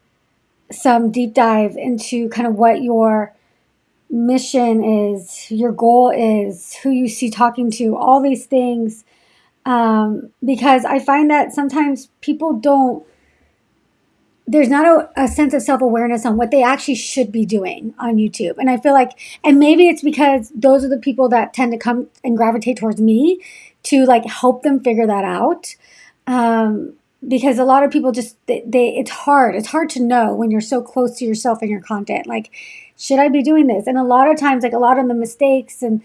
some deep dive into kind of what your mission is, your goal is, who you see talking to, all these things. Um, because I find that sometimes people don't, there's not a, a sense of self awareness on what they actually should be doing on YouTube. And I feel like, and maybe it's because those are the people that tend to come and gravitate towards me to like help them figure that out. Um, because a lot of people just they, they it's hard it's hard to know when you're so close to yourself and your content like should i be doing this and a lot of times like a lot of the mistakes and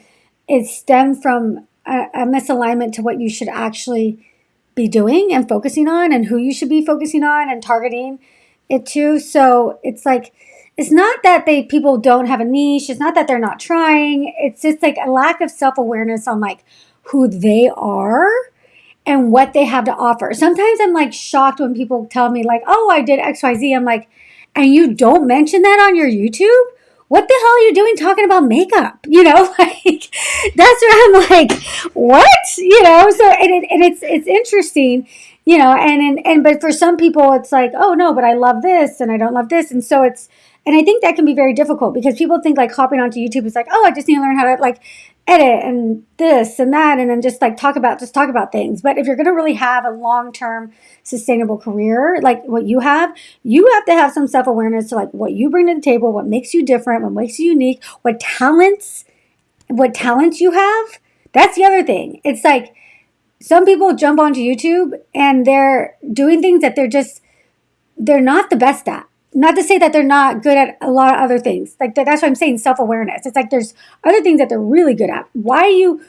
it stem from a, a misalignment to what you should actually be doing and focusing on and who you should be focusing on and targeting it to. So it's like it's not that they people don't have a niche, it's not that they're not trying. It's just like a lack of self-awareness on like who they are and what they have to offer. Sometimes I'm like shocked when people tell me like, "Oh, I did XYZ." I'm like, "And you don't mention that on your YouTube?" What the hell are you doing talking about makeup? You know, like that's where I'm like, what? You know, so and, it, and it's it's interesting, you know, and, and and but for some people it's like, oh no, but I love this and I don't love this, and so it's and I think that can be very difficult because people think like hopping onto YouTube is like, oh, I just need to learn how to like edit and this and that and then just like talk about just talk about things. But if you're going to really have a long-term sustainable career like what you have you have to have some self-awareness to like what you bring to the table what makes you different what makes you unique what talents what talents you have. That's the other thing. It's like some people jump onto youtube and they're doing things that they're just they're not the best at not to say that they're not good at a lot of other things. Like that's what I'm saying, self-awareness. It's like there's other things that they're really good at. Why are you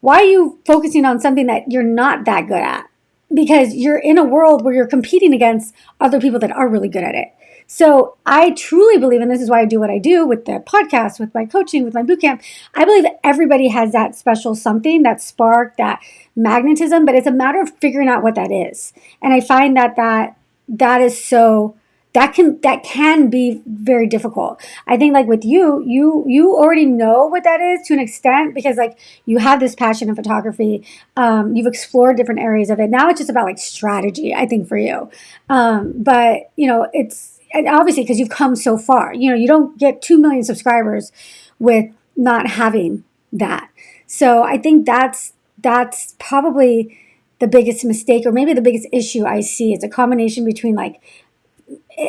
why are you focusing on something that you're not that good at? Because you're in a world where you're competing against other people that are really good at it. So I truly believe, and this is why I do what I do with the podcast, with my coaching, with my bootcamp. I believe that everybody has that special something, that spark, that magnetism, but it's a matter of figuring out what that is. And I find that that that is so that can that can be very difficult. I think like with you you you already know what that is to an extent because like you have this passion in photography. Um, you've explored different areas of it. Now it's just about like strategy i think for you. Um, but you know it's obviously because you've come so far you know you don't get 2 million subscribers with not having that. So i think that's that's probably the biggest mistake or maybe the biggest issue i see it's a combination between like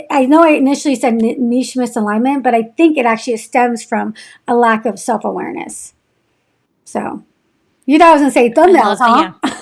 I know I initially said niche misalignment, but I think it actually stems from a lack of self awareness. So, you thought I was going to say thumbnails, huh? Yeah.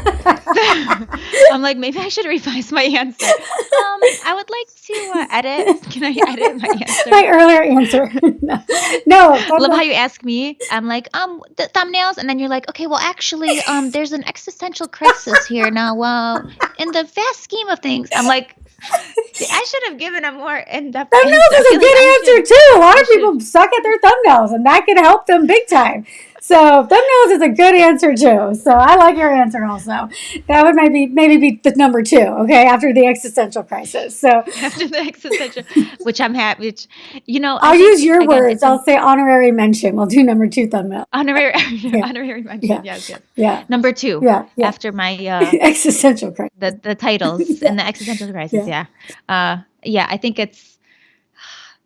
I'm like, maybe I should revise my answer. Um, I would like to uh, edit. Can I edit my answer? my earlier answer. no, no love how you ask me. I'm like, um, the thumbnails, and then you're like, okay, well, actually, um, there's an existential crisis here now. Well, in the vast scheme of things, I'm like, I should have given a more in-depth. I Thumbnails is a good like answer too. A lot of people suck at their thumbnails, and that can help them big time. So thumbnails is a good answer too. So I like your answer also. That would maybe maybe be the number two. Okay, after the existential crisis. So after the existential, which I'm happy. Which you know, I'll use your again, words. I'll say honorary mention. We'll do number two thumbnail. Honorary, yeah. honorary mention. Yeah. Yes, yes. Yeah. Number two. Yeah. yeah. After my uh, existential crisis. The the titles yeah. and the existential crisis. Yeah. Yeah. Uh, yeah. I think it's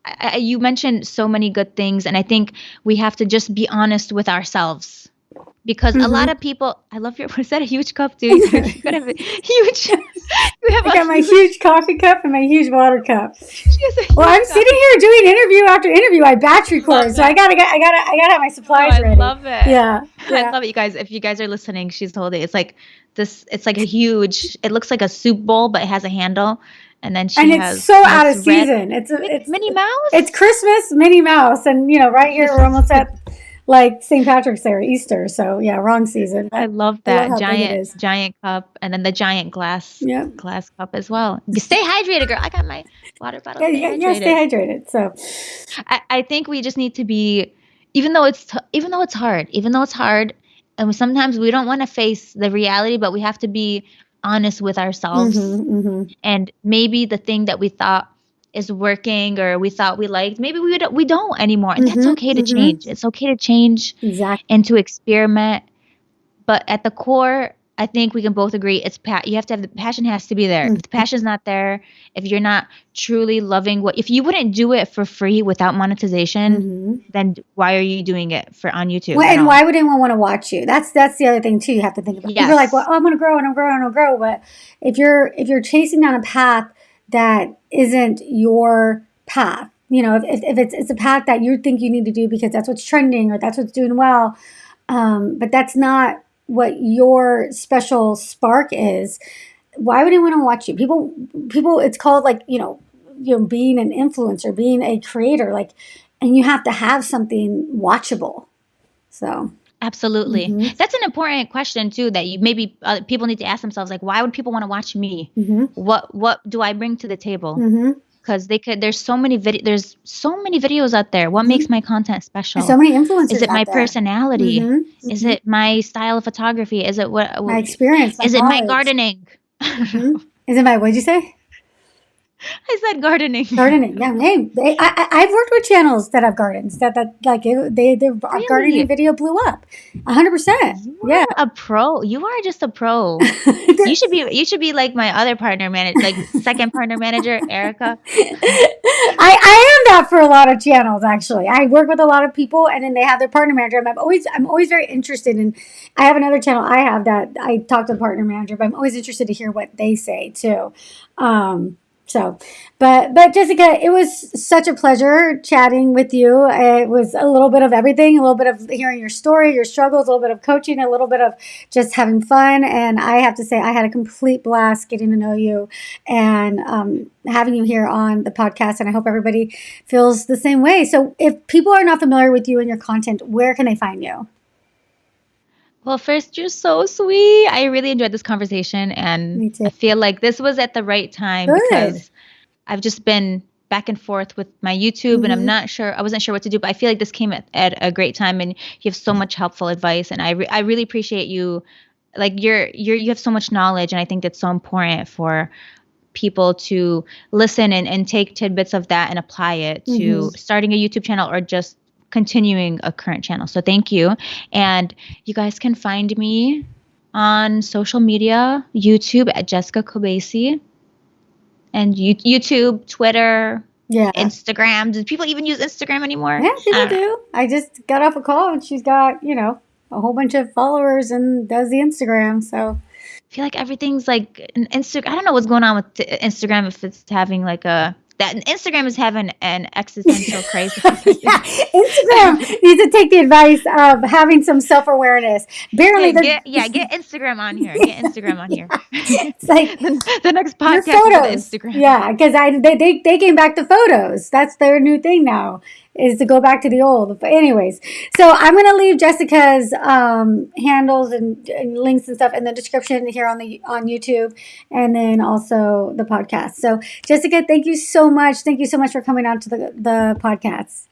I, you mentioned so many good things, and I think we have to just be honest with ourselves because mm-hmm. a lot mm-hmm. of people. I love your. Is that a huge cup, dude? you got a huge. You have I got my huge coffee cup and my huge water cup. well, I'm sitting here doing interview after interview. I batch record, so I gotta. I gotta. I gotta have my supplies oh, I ready. love it. Yeah, yeah, I love it, you guys. If you guys are listening, she's holding. It's like this. It's like a huge. It looks like a soup bowl, but it has a handle and then she and it's so out of season. It's a, it's Minnie Mouse. It's Christmas, Minnie Mouse, and you know, right here we're almost at like St. Patrick's Day or Easter. So yeah, wrong season. I love that I love giant giant cup, and then the giant glass yeah. glass cup as well. Stay hydrated, girl. I got my water bottle. Yeah, yeah, yeah, stay hydrated. So I, I think we just need to be, even though it's t- even though it's hard, even though it's hard, and sometimes we don't want to face the reality, but we have to be honest with ourselves mm-hmm, mm-hmm. and maybe the thing that we thought is working or we thought we liked maybe we don't, we don't anymore and mm-hmm, that's okay to mm-hmm. change it's okay to change exactly. and to experiment but at the core I think we can both agree it's pa- you have to have the passion has to be there. Mm-hmm. If the passion's not there, if you're not truly loving what if you wouldn't do it for free without monetization, mm-hmm. then why are you doing it for on YouTube? Well, and why would anyone want to watch you? That's that's the other thing too. You have to think about. Yes. You're like, well, oh, I'm going to grow and I'm growing and I'm grow, but if you're if you're chasing down a path that isn't your path, you know, if, if it's it's a path that you think you need to do because that's what's trending or that's what's doing well, um, but that's not what your special spark is, why would anyone want to watch you? People, people, it's called like you know, you know, being an influencer, being a creator, like, and you have to have something watchable. So Absolutely. Mhm. That's an important question too that you maybe uh, people need to ask themselves like why would people want to watch me? Mhm. What what do I bring to the table? Mhm. Cuz they could there's so many vid- there's so many videos out there. What Mhm. makes my content special? There's so many influencers. Is it my there. personality? Mhm. Is Mhm. it my style of photography? Is it what my experience? is it my knowledge. gardening? Mhm. Is it my? What'd you say? I said gardening. Gardening. Yeah. Hey, they, I, I, I've worked with channels that have gardens that that like it, they their Really? gardening video blew up. A hundred percent. You Yeah. a pro. You are just a pro. You should be you should be like my other partner manager, like second partner manager, Erica. I, I am that for a lot of channels actually. I work with a lot of people and then they have their partner manager. I'm always I'm always very interested in I have another channel I have that I talk to the partner manager, but I'm always interested to hear what they say too. Um so but but Jessica, it was such a pleasure chatting with you. It was a little bit of everything, a little bit of hearing your story, your struggles, a little bit of coaching, a little bit of just having fun. And I have to say I had a complete blast getting to know you and um, having you here on the podcast. And I hope everybody feels the same way. So, if people are not familiar with you and your content, where can they find you? Well, first, you're so sweet. I really enjoyed this conversation, and. I feel like this was at the right time Good. because I've just been back and forth with my YouTube, and I'm Mhm. not sure. I wasn't sure what to do, but I feel like this came at, at a great time, and you have so much helpful advice, and I re- I really appreciate you. Like you're you're you have so much knowledge, and I think that's so important for people to listen and, and take tidbits of that and apply it to Mhm. starting a YouTube channel or just continuing a current channel. So thank you. And you guys can find me on social media, YouTube at Jessica Kobeissi. And you, YouTube, Twitter, Yeah. Instagram. Do people even use Instagram anymore? Yeah, I people know. do. I just got off a call and she's got, you know, a whole bunch of followers and does the Instagram. So, I feel like everything's like an Instagram. I don't know what's going on with Instagram if it's having like a that Instagram is having an existential crisis. yeah, Instagram needs to take the advice of having some self awareness. Barely, Yeah, get, yeah, get Instagram on here. Get Instagram on here. it's like the next your podcast is photos. Instagram. Yeah, because I they, they they came back to photos. That's their new thing now is to go back to the old. But anyways, so I'm gonna leave Jessica's um, handles and, and links and stuff in the description here on the on YouTube, and then also the podcast. So Jessica, thank you so much. Thank you so much for coming on to the the podcast.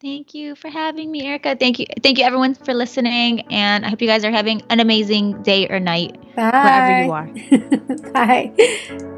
Thank you for having me, Erica. Thank you, thank you everyone for listening, and I hope you guys are having an amazing day or night Bye. wherever you are. Bye.